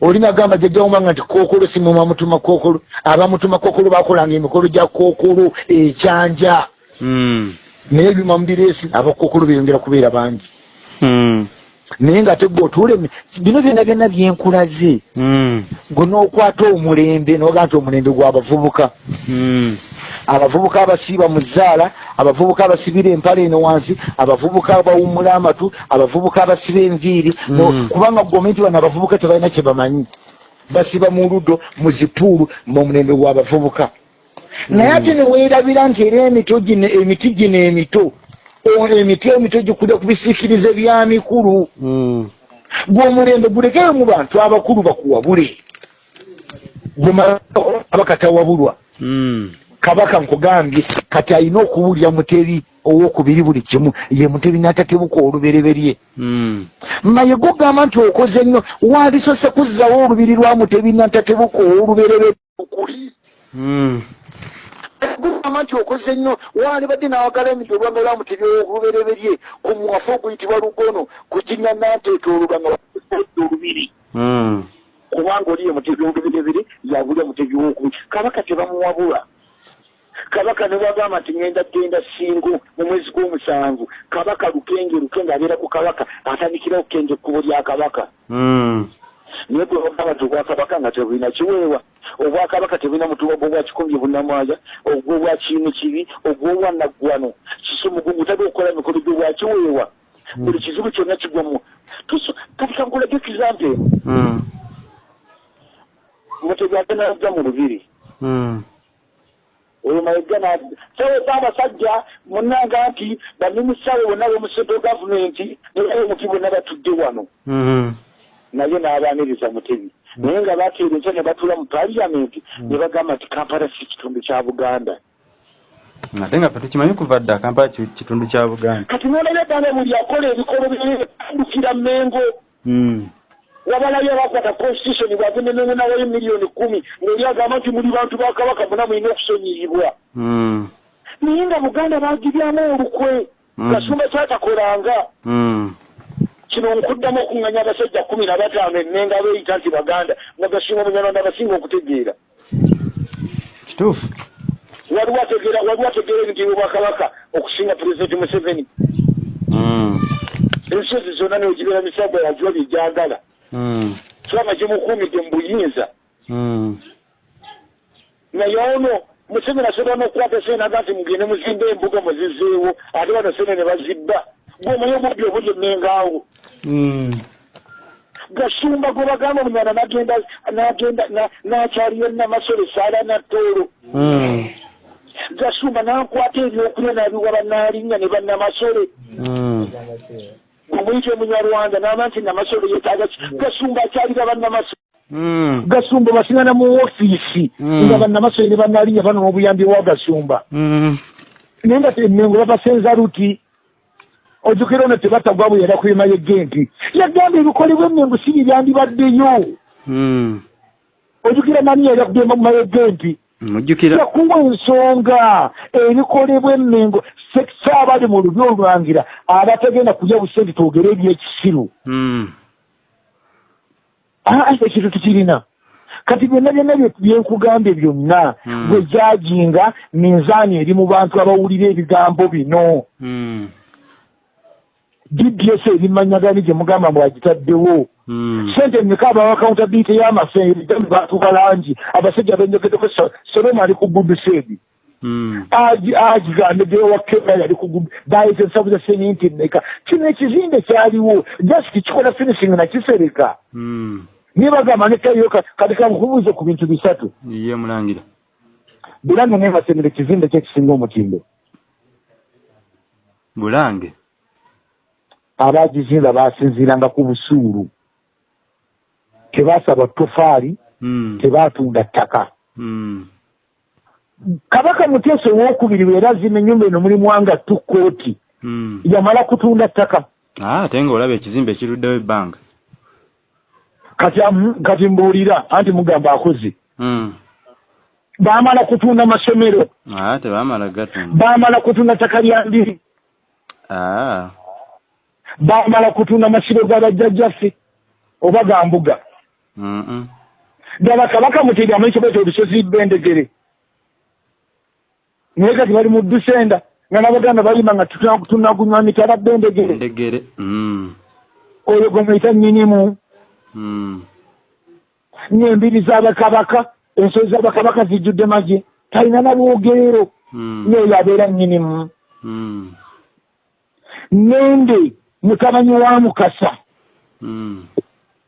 S2: olina gamba jajjawomanga nti kookolo simuma mutuma kookolo abamutuma kookolo bakolanga emikolo gya kookolo ekyanja
S1: Mm.
S2: naye ebyuma mubireesi abakookolo beyongera kubeera bangi
S1: Mm.
S2: Naye nga tegwe otuule bino byonna byonna byenkulaze
S1: Mm.
S2: gwe n'okwata omulembe noga nti omulembe gw'abavubuka
S1: Mm.
S2: abavubuka abasiiba mu zzaala abavubuka abasibira empale eno wansi abavubuka abawummula amatu abavubuka abasiba enviiri no-
S1: Mm.
S2: kubanga gomenti bano abavubuka tebalina kye bamanyi basiba mu ludo mu zipuulu muomulembe gw'abavubuka naye ate neweerabira nti era emito gino emiti gino emito emiti emito gikulya ku bisiikirize bya mikulu.
S1: Mm.
S2: gw'omulembe gulekeyo mu bantu abakulu bakuwabule. Gwemabakatawabulwa
S1: Mm.
S2: kabaka nkugambye kati alina okuwulya mutebi owokubiri buli kimu ye mutebi n'atatebuka olubereberye. Maye gogamba nti okoze nnyo wandisose kuzzawo olubiri lwa mutebi n'atatebuka owolubereberye okuli Gogamba nti okoze nnyo wandibadde nawagala emiti olwanga lwa mutebi owolubereberye ku mwafu oguyitibwa lugono ku kinya nanteeta olubanga olubiri.
S1: Mm.
S2: kubanga oli ye mutebi woluberebere yabulya mutebi wokubiri kabaka tebamuwabula. Kabaka ne bagamba nti ngenda genda singo mu mwezi gw'omusanvu. Kabaka lukenge lukenge abeera ku kabaka atandikira okukenge ekkubo lya kabaka.
S1: Mm.
S2: Naye gwe bagamba nti obwakabaka nga tebulina kiweewa. Obwakabaka tebulina mutuba gwo bwa kikumbye bunnamwaja ogwo bwa kiinu kibi ogwobwa naggwano. Kisumugungu tabe okukola mikolo gyo bwa kiweewa. Buli kizibu kyonna kigwa mu Tuso- kati kankulage ekizampe eno
S1: Mm.
S2: mutebi ate najja mu lubiri.
S1: Mm.
S2: oyo mayiga sawe zaabasajja munanga nti bannimusawe bonna b'omu central gavumenti naye omuti bonna batudde wano. Naye n'abaaniriza mutebi naye nga bateera enkya ne batuula mu paliyamenti ne bagamba nti kampala si kitundu kya buganda.
S1: Ate nga fe tukimanyi kuva dda kampala ki- kitundu kya buganda?
S2: Kati nolabye ddala buli akola ebikolo byandukira mengo.
S1: Mm.
S2: wabalayo abakwata constitution bwagende nengenawayo miliyoni kumi ngaeri agamba nti muli bantu ba kabaka muna mulina okusonyiyibwa.
S1: Mm.
S2: naye nga buganda bagiryamu olukwe
S1: Mm.
S2: kasumba kyatakolanga
S1: Mm.
S2: Kino nkuddamu okuŋŋanya abasajja kumi na bataano ennenga beeyita nti baganda nga gasinga omunyarwanda abasinga okutegeera
S1: kituufu
S2: waliwo ategeera waliwo ategeera ebintu bwakabaka okusinga pulezidenti museveni
S1: Mm.
S2: ensozi zonna neogibeera misagwa yajuwa byejagala
S1: Mm.
S2: kiranga kimukuumidde mu buyinza
S1: Mm.
S2: naye ono museveni asobola n'okukwata senaga nti mugende muzimba embuga muzizeewo ate bano sene ne bazibba gweomanyi obudde obuli ennengaawo
S1: Mm.
S2: Gasumba gwe bagamba omunyana nagenda nagenda na- nakyaliyo namasole saala nattoolo
S1: Mm.
S2: gasumba nankwata ebyokulya nabiwa bannaalinnya ne bannamasole
S1: Mm.
S2: omuyita omunyarwanda n'aba nti namasole yetaaga ki? Gasumba akyalira bannamasole gasumba basingana mu ofiisi nga bannamasole ne bannaalinnya bano n'obuyambi bwa gasumba. Naye nga emengo babasenza luti ojjukira ono tebatagwa bwe yala kwema yegenti yagamba ebikolebwa emengo si bibyandibaddeyo
S1: Mm.
S2: ojjukira nani yali akugenda mu mayegenti
S1: mujjukira
S2: yakuwa ensonga ebikolebwa emengo saabaali mu lubi olwangira abatagenda kulya busente twogere ebyekisiru
S1: Mm.
S2: aa ekintu tukirina. Kati byonna byonna bye- byenkugambye byonna bwe gyajinga minzaani eri mu bantu abawulira ebigambo bino. Dds ebimanyagani gye mugamba mwagitaddewo
S1: Mm.
S2: sente mmeka abawa accountability y'amafeeri gami batuka langi. Abasajja benjogedeko soloma ali ku guduseedi
S1: Mm.
S2: agigambe gewa kenya yali ku gudu bayita ensavu za seminti mmeka. Kino ekizimbe kyaliwo. Just kikola finishing nakisereka
S1: Mm.
S2: niye bagamba nekayo kati kankubuuze ku bintu bisatu.
S1: Ye mulangira.
S2: Bulange nebasemere ekizimbe kyekisinga omutindo.
S1: Bulange
S2: abagizimba basinziiranga ku busuulu. Tebasaba tofaali
S1: Mm.
S2: tebatunda ttaka.
S1: Mm.
S2: kabaka muteesa owokubiri weerazima ennyumba eno mulimu wanga tukooti
S1: Mm.
S2: yamala kutunda ttaka.
S1: Ah, ate ng'olaba ekizimbe ekiruddewo ebbanga.
S2: Kati mbuulira anti mugamba akoze. Baamala kutunda masomero.
S1: Ah, tebaamala gatunda
S2: baamala kutunda ttaka lya ndiri Bamala kutunda masiro g'abajjajjaffe oba ga mbuga
S1: Mm-mm.
S2: ddala kabaka muteedi amanyi kyobaita olusozi bendegere naye kati bali mu dusenda nga n'abaganda balima nga tunakunywa mitala bendegere
S1: Ndegere. Mm.
S2: oyo gwe muyita nnyinimu
S1: Mm.
S2: n'embiri z'abakabaka ensozi z'abakabaka zijjudde magye talina nabwogerero
S1: Mm.
S2: n'oyo abeera nnyinimu
S1: Mm.
S2: nende mutabanyi wa mukasa
S1: Mm.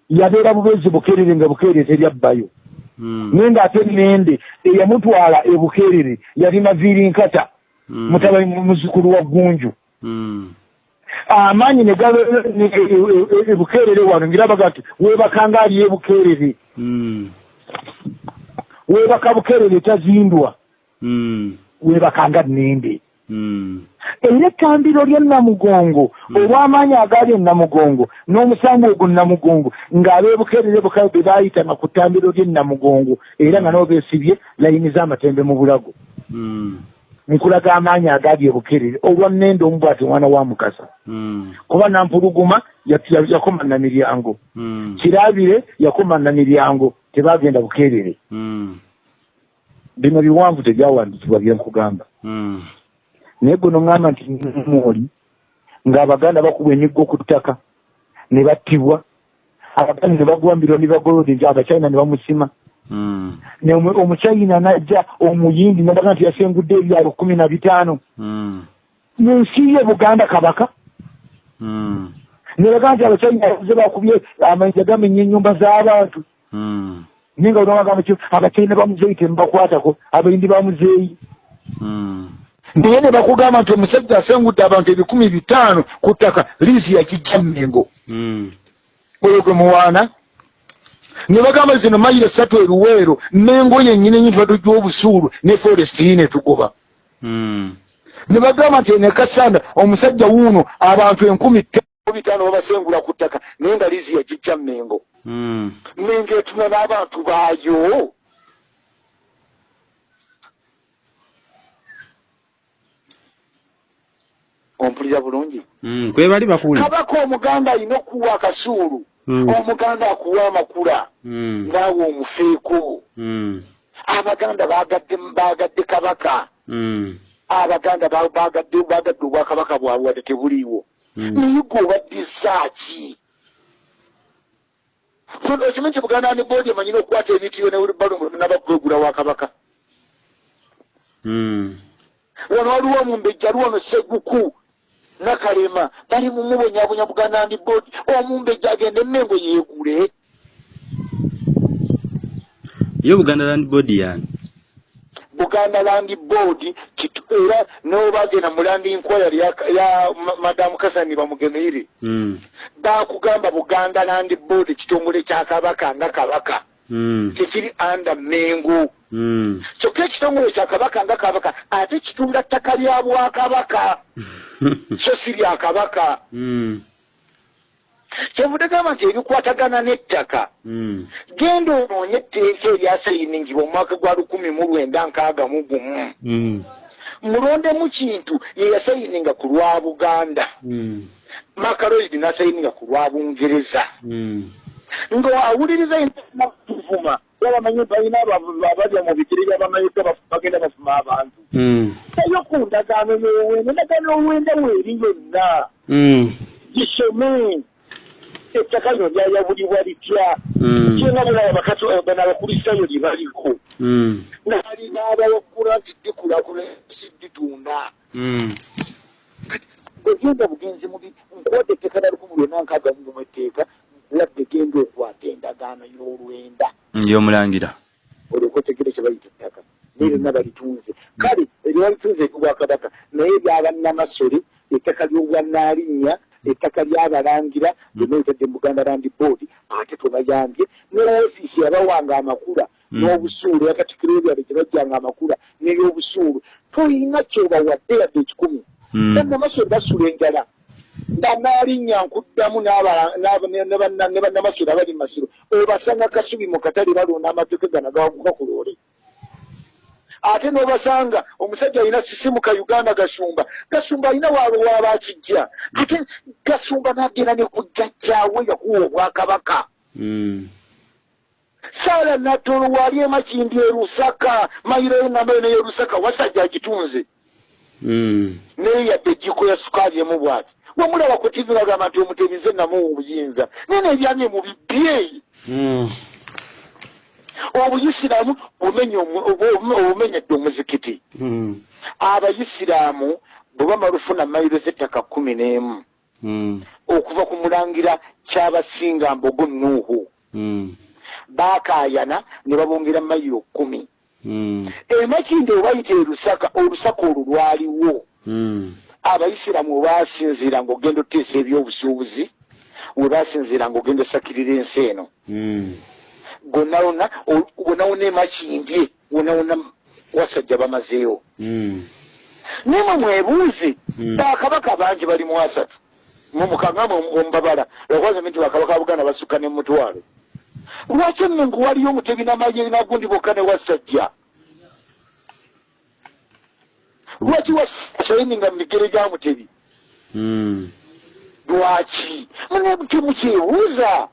S2: yabeera bubezi bukerere nga bukerere teryabbayo
S1: Mm.
S2: naye ng'ate nende eyamutwala ebukerere yali maviiri nkata
S1: Mm.
S2: mutabanyi muzukulu wa gunju
S1: Mm.
S2: amaanyi ne- e- e- e- ebukerere wano ngirabaga nti weebakanga ali ebukerere weebaka bukerere tazindwa weebakanga nende. Era ettambiro lya namugongo
S1: Mm.
S2: olw'amaanyi agali enamugongo n'omusango ogwo namugongo ng'abeebukerere bukabe be baayitanga ku ttambiro ly'e namugongo era nga nabo beesibye layini z'amatembe mu bulago.
S1: Mm.
S2: nkulaga amaanyi agali ebukerere olwa nende omu bwati omwana wa mukasa. Kuba nampuluguma ya- ya- yakoma na miryango kirabire yakoma na miryango tebagenda bukerere. Bino biwanvu tebyawandikibwa byenkugamba. Naye gwe noŋŋamba nti mwoli ng'abaganda bakubwa emiggo ku ttaka ne battibwa abaganda ne bagwambirwa ne bagolode nti abachina ne bamusima
S1: Mm.
S2: omu- omuchina najja omuyindi nabaga nti yasengudde ebyalo kumi na bitaano nensi ye buganda kabaka
S1: Mm.
S2: ne baga nti abachina yaze bakubye amayinja gamenya ennyumba z'abantu
S1: Mm.
S2: naye nga bagamba kyo abachina bamuzeeyi temubakwatako abayindi bamuzeeyi. Naye ne bakugamba nti omusajja asengudde abantu ebikumi bitaano ku ttaka liisi yakijja mmengo
S1: Mm.
S2: oyo gwe muwaana ne bagamba zino mayiro esatu eruweero mengo yennyini enyi tubadde obusuulu ne forest yi ne tugoba
S1: Mm.
S2: ne bagamba nti ne kasanda omusajja wuuno abantu enkumi bitaano babasengula ku ttaka naye nga liisi yakijja mmengo
S1: Mm.
S2: mengo etuna n'abantu baayo ompulira bulungi
S1: Mm. Kwe bali bakuli.
S2: kabaka omuganda alina okuwa akasuulu
S1: Mm.
S2: omuganda akuwa amakula
S1: Mm.
S2: naawe omufeeko
S1: Mm.
S2: abaganda bagadde bagadde kabaka
S1: Mm.
S2: abaganda ba- bagadde bagadde obwakabaka bwabwe wadde tebuliiwo
S1: Mm.
S2: naye gwe obaddizaaki okimanyi nti buganda ne boodi emanyina okukwata ebitiyo nabakwegula wa kabaka
S1: Mm.
S2: wano waliwo omumbejja ali wano seguku nakalema bali mumubonyabonya buganda ndi boodi omumbejja agende emmengo yeegule
S1: Yo Buganda Land Board yani.
S2: buganda land board kitu era nobagenda mu land inquiry ya, ya ma- madamu kasani bamugemeire
S1: Mm.
S2: bakugamba buganda land board kitongole kya kabaka nga kabaka. Tekiri under mengo
S1: Mm.
S2: kyokka ekitongole kya kabaka nga kabaka ate kitunda ttaka lya bwakabaka so si lya kabaka
S1: Mm.
S2: kyevudde gamba nti ebikwatagana n'ettaka
S1: Mm.
S2: genda onoonye etteeka eryasayiningibwa mu mwaka gwa lukumi mu lwenda nkaaga mu gumu
S1: Mm.
S2: mulondemu kintu ye yasayininga ku lwa buganda
S1: Mm.
S2: makaloid nasayininga ku lwa bungereza
S1: Mm.
S2: Ng'awuliriza tuvuma yabamanyi balina abalya mu bikirira bamanyiga bagenda bafuma abantu eyo ku ndagaano y'owenda endagaano y'owenda weeri yonna
S1: Mm.
S2: gisome ettaka lino lyayabulibwa litya
S1: Mm.
S2: kyenga bulaba bakati bano abakulisitayo lye baliko
S1: Mm.
S2: nalina abawakula nti dikulakula si ditunda
S1: Mm.
S2: bwegenda bugenzi mubi nkuwadde etteeka lya lukumi lwena nkaaga mu mu etteeka nkuwadde genda okwata endagaano y'olwenda.
S1: Y'omulangira.
S2: olyoka otegere kye bayita ettaka. Naye lyonna balitunze. Kale eryalitunze eryobwakabaka naye eryabanamasole ettaka ly'obwanaalinnya ettaka lyabalangira lyonna litadde mu buganda land board ate twebayambye ne layisisi yabawanga amakula
S1: Mm.
S2: n'obusuulu yakatikiro ebyalo gye bajjanga amakula n'ebyobusuulu. Toyina kyobawadde yadde ekikumi
S1: Mm.
S2: bannamasole basula enjala banaalinnya nkuddamu ne ne banna- ne bannamasole abali mu masiro obasanga kasubi mu katale balonda amatoke gano gawaguka ku loole. Ate n'obasanga omusajja alina sisimuka uganda gasumba. Gasumba alina waabwe waaba akijja ate gasumba n'agenda ne ku jjajjaawe yakuwa obwakabaka.
S1: Mm.
S2: saala nattolo waali emakindi erusaka mayiro eŋŋambayo naye erusaka wasajja agitunze.
S1: Mm.
S2: naye yadde ejjiko ya sukaali emu bw'ati wamulaba ku tivi bagamba nti omutebize namuwa obuyinza naye nebyamye mu bibyeyi
S1: Mm.
S2: obuyisiraamu obumenyedde omuzikiti.
S1: Mm.
S2: abayisiraamu bwe bamala ofuna mayiro z'ettaka kumi n'emu
S1: Mm.
S2: okuva ku mulangira kyabasinga mbogo nuuhu. Baakaayana ne babongera mayiro kumi. Emakindi obayita erusaka olusaka olwo lwaliwo
S1: Mm.
S2: abayisiraamu webasinziira ng'ogenda oteesa ebyobusuubuzi webasinziira ng'ogenda osakirira ensi eno
S1: Mm.
S2: wonna emakindye wonna wonna wasajja bamazeewo
S1: Mm.
S2: nemwe mwebuuze
S1: Mm.
S2: bakabaka bangi bali mu asatu mumukangamwe omubabala lwakwaza nti bakabaka ba buganda basukka ne mutwalo lwaki emengo waliyo omutebi namaye nagundi bokka ne wasajja lwaki wasayininga mu bigere ga mutebi
S1: Mm.
S2: lwaki mune temukyebuuza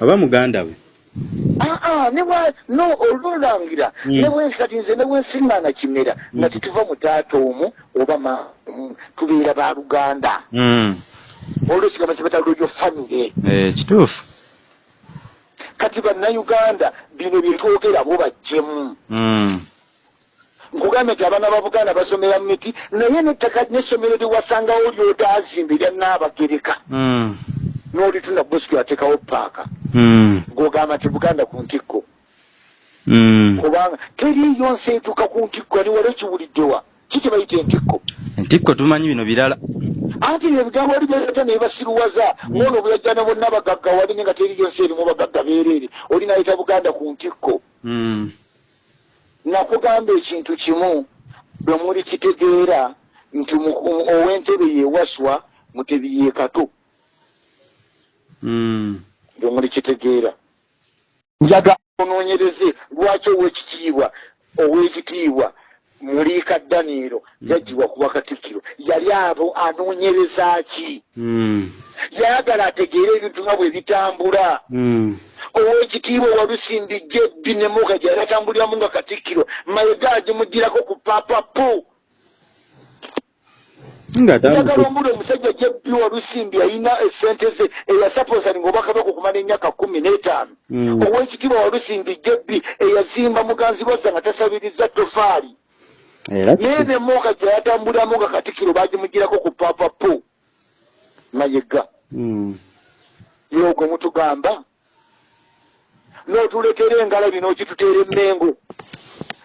S1: oba muganda we
S2: aa nebwa no olulangira
S1: Mm.
S2: nebwensi kati nze nebwensiŋŋaana kimera nga
S1: Mm.
S2: tetuva mu taata omu oba ma tubeera ba luganda
S1: Mm.
S2: olwesigama kibata lwegyo famire
S1: Eh, kituufu
S2: kati bannayuganda bino byetwogera bo bajjemu. Nkugambye nti abaana ba buganda basomera miti naye nettaka n'essomero lyewasangawo lyotazimba erya naabagereka
S1: Mm.
S2: n'olitunda bosco yateekawo paaka.
S1: Mm.
S2: ng'ogamba nti buganda ku ntikko.
S1: Mm.
S2: kubanga teriiyo nsi etuuka ku ntikko ani wali ekiwuliddewa kiki bayita entikko?
S1: Entikko tumanyi bino birala.
S2: Anti ebigambo wali byata ne basiruwaza ngono buyajjana bonna bagagga wali nga teriiyo nsi erimu bagagga beereere oli nayita buganda ku ntikko. Nakugamba ekintu kimu bwe muli kitegeera nti mu- ow'entebe yeewaswa mutebi ye kato
S1: Mm.
S2: bwe muli kitegeera njaga onoonyereze lwaki ow'ekitiibwa ow'ekitiibwa muliika daniiro yaggyibwa kuba katikkiro yali abo anoonyereza ki?
S1: Mm.
S2: yayagala ategeere ebintu nga bwe bitambula.
S1: Mm.
S2: ow'ekitiibwa walusimbijja ebbi ne muka gyali atambuliramu nga katikkiro mayiga agimugirako ku papapu njagala ombula omusajja jebbi walusimbi alina esente ze eyasaposalinga obwakabaka okumala emyaka kumi n'etaano.
S1: Mm.
S2: ow'ekitiibwa walusimbi jebbi eyazimba muganzi lwazza nga tasabiriza tofaali naye ne mooka gye yatambuliramu nga katikkiro bagimugirako ku papapu mayiga
S1: Mm.
S2: yogwe mutugamba n'otuleetera engalabi n'ogituteera emmengo.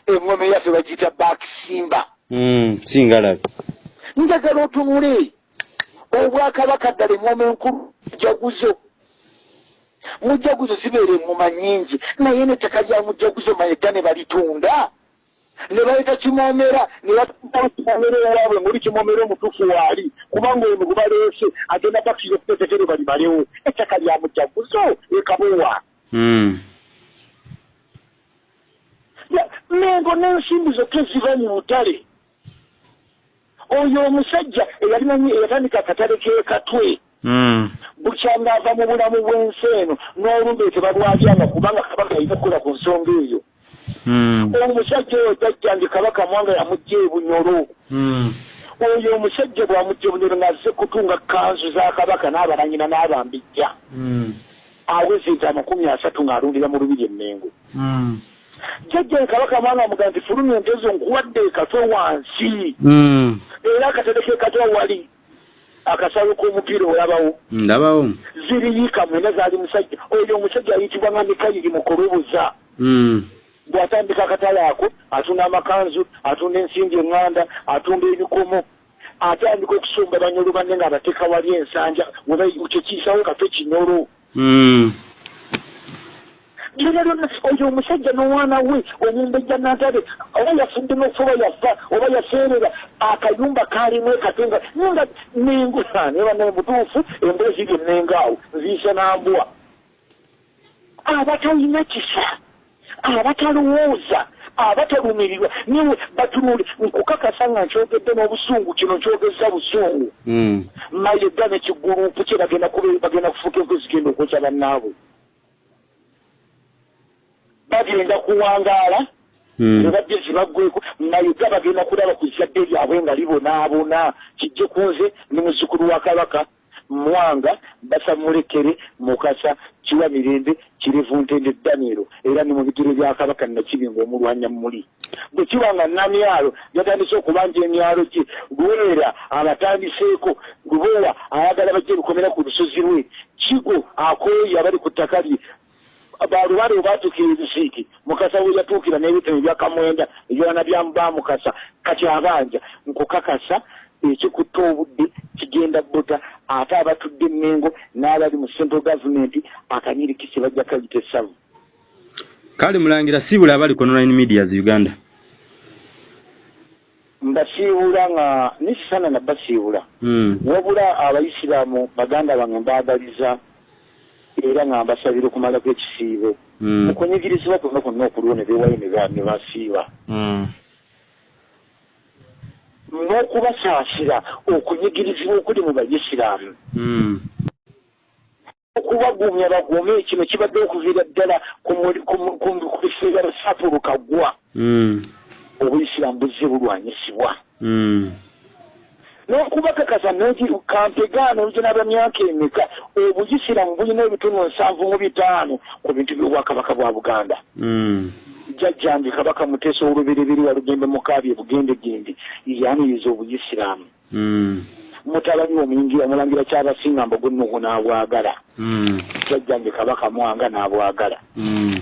S2: Eŋŋoma eyaffe bagiyita baakisimba.
S1: Mm. singalabi
S2: njagala otunule obwakabaka ddala eŋŋoma enkulu mujaguzo. Mujaguzo zibeera eŋŋoma nnyingi naye n'ettaka lya mujaguzo mayega ne balitunda ne baleeta kimoomera ne batuaa kimoomera ewaabwe ngoli kimoomera omutuufu waali kubanga ono gwe baleese agenda bakisira okutetekere balimalewo ettaka lya mujaguzo ekabowa mengo n'ensimbi zokka eziva mu butale oyo omusajja eyatandika akatale k'ekatwe bukyanga ava mu bulamu bw'ensi eno n'olumbe tebalwalyanga kubanga kabaka yalina okukola ku nsonga eyo. Omusajja oyo jajjange kabaka mwanga yamugja ebunyolo.
S1: Mm.
S2: oyo omusajja bwamugja ebunyolo ng'azze kutunga kanzu za kabaka n'abalanyina n'abambijja.
S1: Mm.
S2: aweze nti amakumi asatu ng'alundira mu lubiri emmengo
S1: Mm.
S2: jajjange kabaka mwanga amuga nti fulumya entezo nkuwadde ekatwe wansi. Era akatale kekatwa wali akasawo k'omupiira olabawo.
S1: Ndabawo.
S2: Ziriyiika mwena zaali musajja. Oyo omusajja ayitibwa nga mikayiri mukulubuza
S1: Mm.
S2: Bw'atandika akatale ako atunda amakanzu atunda ensimbi eŋŋanda atunda ebikomo. Atandika okusumba banyolo banne ng'abateeka wali ensanja kyekiisawo katwe kinyolo lyona lyonna oyo omusajja n'omwana we omumbejja nantale oba yafudde n'okufa oba yafa oba yaseerera akayumba kaalimu ekatenga nga nengo neba naye mutuufu embuga ziri ennenga awo nziisa nambwa. Abatalina kisa abatalowooza abatalumirirwa niwe batunule nkukakasa nga nkyogedde n'obusungu kino nkyogeza busungu.
S1: Mm.
S2: mayedda nekigurupu kye bagenda kufuuka enku zigenda okwokya bannaabwe. Bagenda kuwangaala
S1: Mm.
S2: nebajja zibaggweko mayega bagenda kulaba ku zadde lyabwe nga libonaabona. Kijje kunze ne muzzukulu wa kabaka mwanga basamulekere mukasa kiwa mirembe kirevu ntende daniero era ne mu bigere bya kabaka nakibinga omulwanya muli. Bwe kiba nga namyalo yatandise okubanja emyalo gye lwera abatandiseeko lubowa ayagala bajje bikomera ku lusozi lwe. Kigo akoyi abali ku ttaka lye. Balubale obatuukira ebisiiki mukasa we yatuukira n'ebitabo ebyakamwenda ebyona bamukasa kati abanja nkukakasa ekikutta obudde kigenda bota ate abatudde emmengo n'abali mu central government akanyirikisi bajja kayita essavu
S1: kale mulangira siibula abali ku online medias uganda
S2: mbasiibula nga nisisana nabasiibula
S1: Mm.
S2: wabula abaisiraamu baganda bange mbaagaliza era nga mbasabira okumalako ekisiibo
S1: Mm.
S2: mukunyigirizibwa kwonna kwonna okuliwo ne beewayo ne ba- ne basiiba
S1: Mm.
S2: N'okubasaasira okunyigirizibwa okuli mu baisiraamu
S1: Mm.
S2: okubagumya bagume kino kibadde okuviira ddala ku biseera bisatu lukagwa
S1: Mm.
S2: obuisiraamu buzze bulwanyisibwa
S1: Mm.
S2: n'okubakakasa noti kampegaano oluginaba myaka emeka obuyisiraamu bulina ebitunu nsanvu mu bitaano ku bintu by'obwakabaka bwa buganda
S1: Mm.
S2: Jjajjange kabaka muteesa olubereberi walugembe mukaabye bugendegende yaniriza obuyisiraamu
S1: Mm.
S2: mutabanyi omuyingira omulangira kyabasinga mbogo nuhu n'abwagala
S1: Mm.
S2: jjajjange kabaka mwanga n'abwagala
S1: Mm.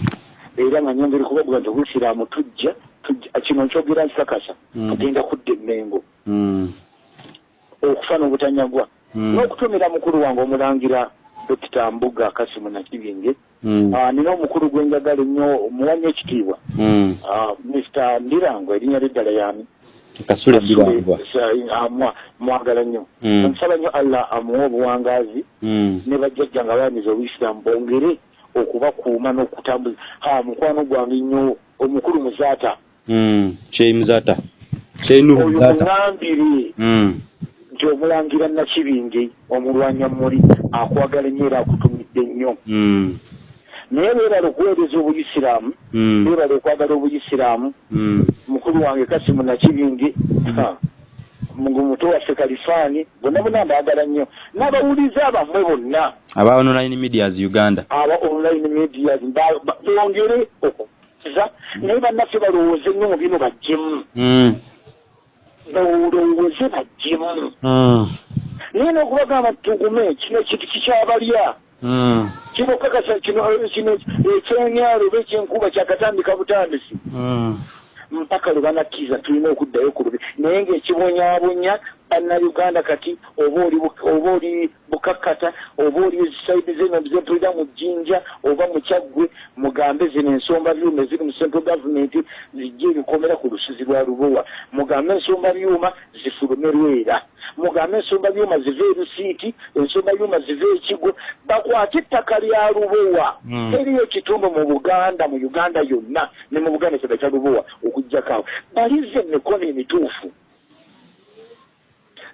S2: era nga nyongeri kubabuga nti obuyisiraamu tujja tujja kino nkyogera nkikakasa tugenda kudda emmengo
S1: Mm.
S2: okufa n'obutanyagwa n'okutumira mukulu wange omulangira dokita mbuga kasimu nakibinge
S1: Mm.
S2: Ah, nina omukulu gwe njagala ennyo omuwanya ekitiibwa
S1: Mm.
S2: Ah, mr ndirango erinnya lyeddala yami
S1: kasule birangwa
S2: amwa mwagala nnyo
S1: Mm.
S2: omusaba nnyo allah amuwe obuwangaazi
S1: Mm.
S2: ne bajjajja nga baaniza obuyisiraamu bongere okubakuuma n'okutambuza ha mukwano gwange nnyo omukulu muzaata
S1: Mm. kyeyimuzata kyenuhu
S2: oyo
S1: muzata
S2: muŋambire
S1: Mm.
S2: Nti omulangira nakibinge omulwanya muli akwagala ennyo era akutumidde nnyo
S1: Mm.
S2: naye beebala okuweereza obuyisiraamu
S1: Mm.
S2: beebala okwagala obuyisiraamu.
S1: Mm.
S2: mukulu wange kasimu nakibinge mungu muto waffe kalifaani bonna bonna mbaagala nnyo. N'abawuliza abammwe bonna.
S1: Aba online medias uganda.
S2: Aba online medias bongere okuza. Naye bannaffe balowooze nnyo mu bino bajjemu
S1: Mm.
S2: balowooze bajjemu
S1: Mm.
S2: naye n'okubagamba tugume kino kintu kikyabalya
S1: Mm.
S2: kino kakasa kino ekyenyalo oba ekyenkuba kyakatandika butandisi
S1: Mm.
S2: mpaka lwe banakkiriza tulina okuddayo ku lubi naye ng'ekibonyaabonya bannayuganda kati oba oli bukakkata oba oli saidi zeno zempulira mu jjinja oba mu kyaggwe mugambe zino ensomba byuma eziri mu central government zijje ebikomera ku lusozi lwa lubowa. Mugambe ensomba byuma zifulume lwera mugambe ensomba byuma zive erusiiti ensomba byuma zive ekigo bakwate ettaka lya lubowa.
S1: Mm.
S2: teriyo ekitundu mu buganda mu uganda yonna ne mu buganda ekyaga kya lubowa okuggyako awo. Balize emikono emituufu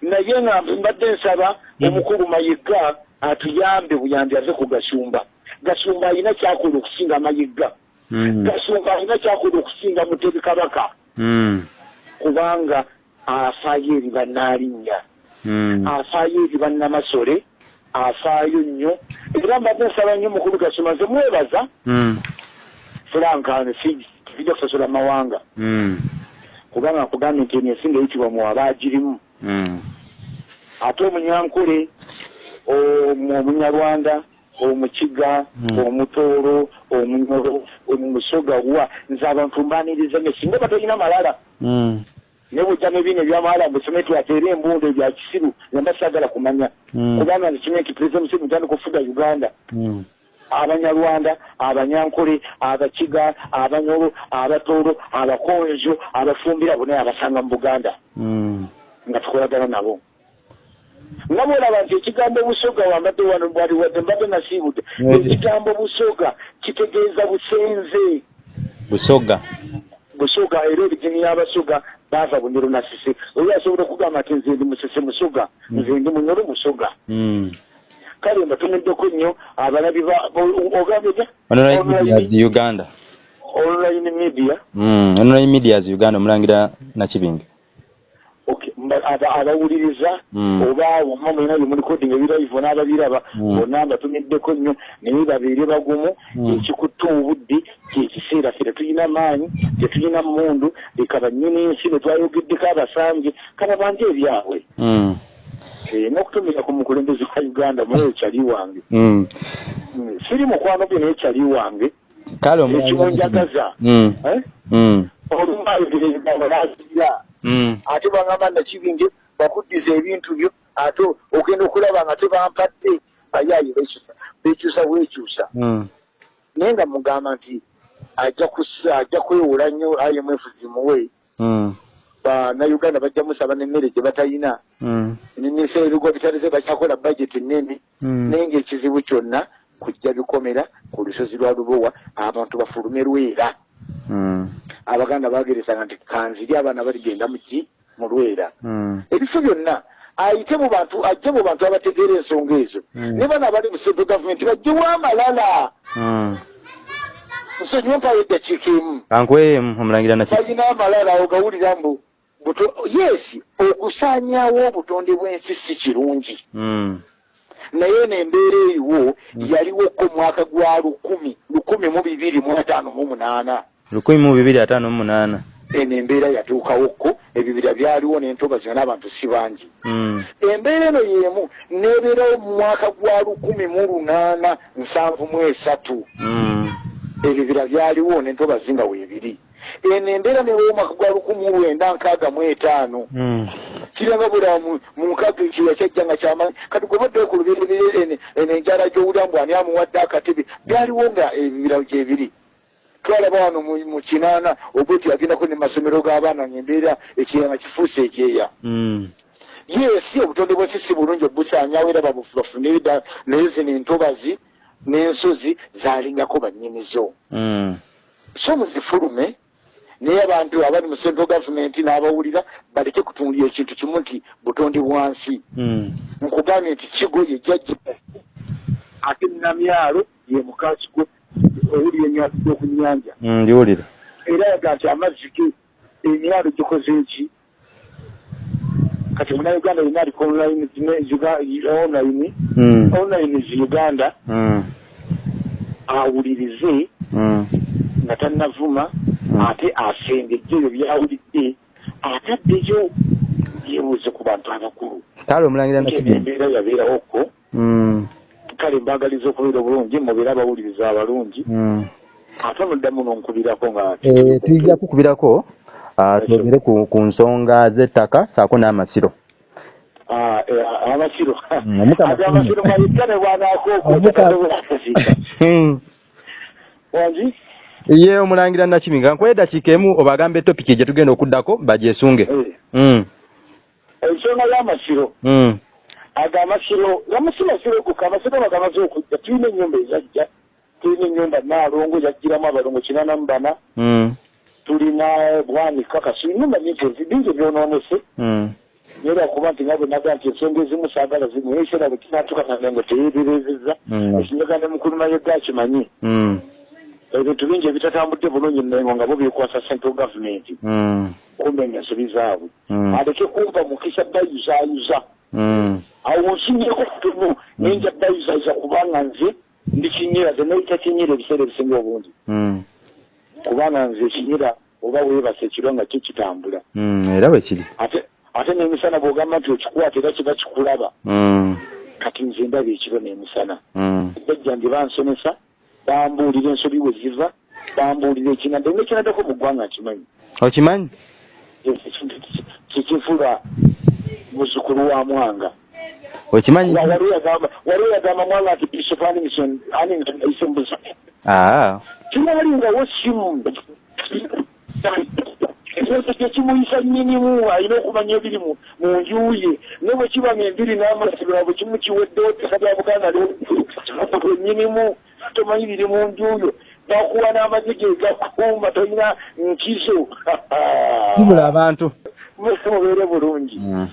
S2: naye nga mbadde nsaba
S1: Mhm.
S2: omukulu mayiga atuyambe buyambi ave ku gasumba gasumba alina kyakola okusinga mayiga
S1: Mm.
S2: gasumba alina kyakola okusinga mutebi kabaka
S1: Mm.
S2: kubanga afaayo eri bannaalinnya
S1: Mm.
S2: afaayo eri bannamasole afaayo nnyo era mbadde nsaba nnyo mukulu gasumba nze mwebaza
S1: Mm.
S2: fulankane tujja kusasola mawanga
S1: Mm.
S2: kubanga nkugambye nti eno ensinga eyitibwa mu abaagirimu
S1: Mm.
S2: Ate omunyankole omu- omunyarwanda omukiga
S1: Mm.
S2: omutooro omunyoro omusogawa nze abantu mbaniriza ne singa batalina malala ne bujjamu ebiina ebyamawala mbusome twateera embundu ebya kisiru nemba sagala kumanya.
S1: Mm.
S2: kubanga nekimye nti pulezida museveni mutandika okufuga uganda. Abanyarwanda abanyankole abakiga abanyoro abatooro abakonjo abafumbira bonna abasanga mu buganda. Nga tukolagana nabo nga bwolaba nti ekigambo busoga wambadde wano bwali wadde mbadde nasiibudde ekigambo busoga kitegeeza busenze
S1: busoga
S2: busoga era origini y'abasoga baava bunyoro nasise oli asobola okugamba nti nze ndi musese musoga
S1: Mm.
S2: nze ndi munyoro musoga
S1: Mm.
S2: kale mbatumiddeko nnyo abalabi ba- o- ogambye ja
S1: Online
S2: Online-
S1: Medias Uganda.
S2: online media
S1: Mm. Online Medias Uganda omulangira Nakibinge.
S2: Abawuliriza
S1: Mm.
S2: oba wamma mwena bye mulikodinga ebiraivo n'ababiraba
S1: Mm.
S2: bonna mbatumiddeko nnyo naye babeere bagumu
S1: Mm.
S2: ekikutta obudde kyekiseera ffe tetulina maanyi tetulina mundu leka bannyini nsi bwe twayogeddeko abasambye kaba banje ebyabwe. Eh, n'okutumira ku mukulembeze wa uganda muyo kyali wange siri mukwano gwe naye kyali wange
S1: Kale
S2: ekimunjagaza. Eh? Olumu ayogera ebigambo n'azira. Ate bangamba nakibinge bakuddiza ebintu byo ate ogenda okulaba nga tebampadde bayaayi bekyusa bekyusa bwekyusa
S1: Mm.
S2: naye nga mugamba nti ajja kwewola nnyo imf zimuwe
S1: Mm.
S2: bannayuganda bajja musaba n'emmere gye batalina
S1: Mm.
S2: nisa ebigo bitalize bakyakola bajeti nnene
S1: Mm.
S2: naye ngaekizibu kyonna kujja bikomera ku lusozi lwa lubowa abantu bafulume lwera
S1: Mm.
S2: Abaganda bageresanga nti kanziri abaana baligenda muki mu lwera.
S1: Mm.
S2: ebifo byonna ayite mu bantu ajje mu bantu abategeera ensonga ezo.
S1: Mm.
S2: ne bano abali mu central gavumenti bajjewo amalala nsonyiwe mpayo eddakiika emu
S1: Kankweyemu omulangira Nakibinge.
S2: balina amalala ogawulira mbu yes okusaanyaawo obutonde bw'ensi si kirungi
S1: Mm.
S2: naye nembeera eriwo yaliwoko mwaka gwa lukumi lukumi mu bibiri mu ataano mu munaana
S1: lukumi mu bibiri ataano mu munaana.
S2: eno embeera yatuukawokko ebibira byaliwo n'entobazi nga n'abantu si bangi
S1: Mm.
S2: embeera eno y'emu nebeerawo mu mwaka gwa lukumi mu lunaana nsanvu mu esatu
S1: Mm.
S2: ebibira byaliwo n'entobazi nga weebiri eno embeera nebeerawo omwaka gwa lukumi mu lwenda nkaaga mu etaano
S1: Mm.
S2: Kiranga bula mu mu nkaaga ekiwa kyajja nga kyamanyi kati gwe baddeyo ku lubereberye eno enjala gy'owulira mbu ani amuwadde akatebe byaliwo nga ebibira gyebiri twalaba wano mu kinaana obweti yagendako ne masomero g'abaana ngaembeera ekirala nga kifuuse ekyeya
S1: Mm.
S2: yes obutonde bw'ensi si bulungi obusaanyawo era bafune naye zino entobazi n'ensozi zalingako bannyinizo
S1: Mm.
S2: so muzifulume naye abantu abali mu central gavumenti n'abawulira baleke kutundira ekintu kimu nti butonde bwansi. Nkugambye nti kigo ye jjajja ate namyalo ye mukakigo owulira enyanzi gy'oku nnyanja.
S1: Mm. Ndiwulira.
S2: era yaga nti amazzi ge emyalo gikoze eki kati munauganda yina aliko online zine- Uga- online online zi uganda. Awulirize nga tannavuma. Ate asengejje ebyo byawulidde ataddeyo yebuuze ku bantu abakulu.
S1: Kale omulangira
S2: embeera yabeerawoko
S1: Mm.
S2: kale mbagaliza okubeera obulungi mubeere abawuliriza abalungi.
S1: Mm.
S2: ate muddamu nonkubirako nga
S1: Eh, tujja kukubirako ah, twogere ku, ku nsonga z'ettaka saako n'amasiro.
S2: Ah, eh, amasiro.
S1: Mm,
S2: amasiro mayitane bwanaakoko
S1: Omuka- Mm.
S2: wangi
S1: ye omulangira nakibinga nkuwa eddakiika emu obagambe etopiki gye tugenda okuddako bagyesunge
S2: Eh,
S1: Mm.
S2: ensonga y'amasiro
S1: Mm.
S2: ago amasiro gamasi masiro guka amasiro bagamaze okujja tulina ennyumba ezajja tulina ennyumba naalongo yajjiramu abalongo kinana mu bana
S1: Mm.
S2: tulina bwanika kasu ennyumba nyingi ezi- bingi byonoonese
S1: Mm.
S2: naye lwakuba nti nga bwe naga nti ensonga ezimu saagala zimu ekiseera bwe kinatuuka nange ngo teyeeberezeza
S1: Mm.
S2: ekinyaga ne mukuluma yegga akimanyi. Ebintu bingi ebitatambudde bulungi nengo nga bo byekwasa central government.
S1: Mm.
S2: kumenya ensobi zaabwe.
S1: Mm.
S2: aleke kumva mukisa dayuzayuza
S1: Mm.
S2: awo nsinyeko kutono nenja dayuzayuza kubanga nze ndi kinyira ze nayita kinyira ebiseera ebisinga obungi. Kubanga nze ekinyira oba weebasa ekiro nga kyo kitambula
S1: era bwe kiri.
S2: Ate ate n'emisana bw'ogamba nti okikwata era kiba kikulaba. Kati nze ndaba ekiro n'emisana.
S1: Mm.
S2: bajjange bansomesa bambuulira ensobi we ziva bambuulira ekinadde nekinaddako mu ggwanga nkimanyi
S1: okimanyi?
S2: Ekintu kikifula muzukulu wa mwanga.
S1: Okimanyi?
S2: Wa- waliwo yagamba mwanga nti bishop animison animison ayise mbuza?
S1: Aa
S2: kinalingawo simu ekyoto kyekimuyisa nnyinimu alina okumanya ebiri mu nju ye ne bwe kiba ng'embiri n'amasiro bwe kimu kiweddewo ttaka lya buganda nnyinimu tomanyi biri mu nju yo bakuwa n'amagye gegakuuma tolina nkizo.
S1: Kibula abantu.
S2: Mubeere bulungi.
S1: Mm.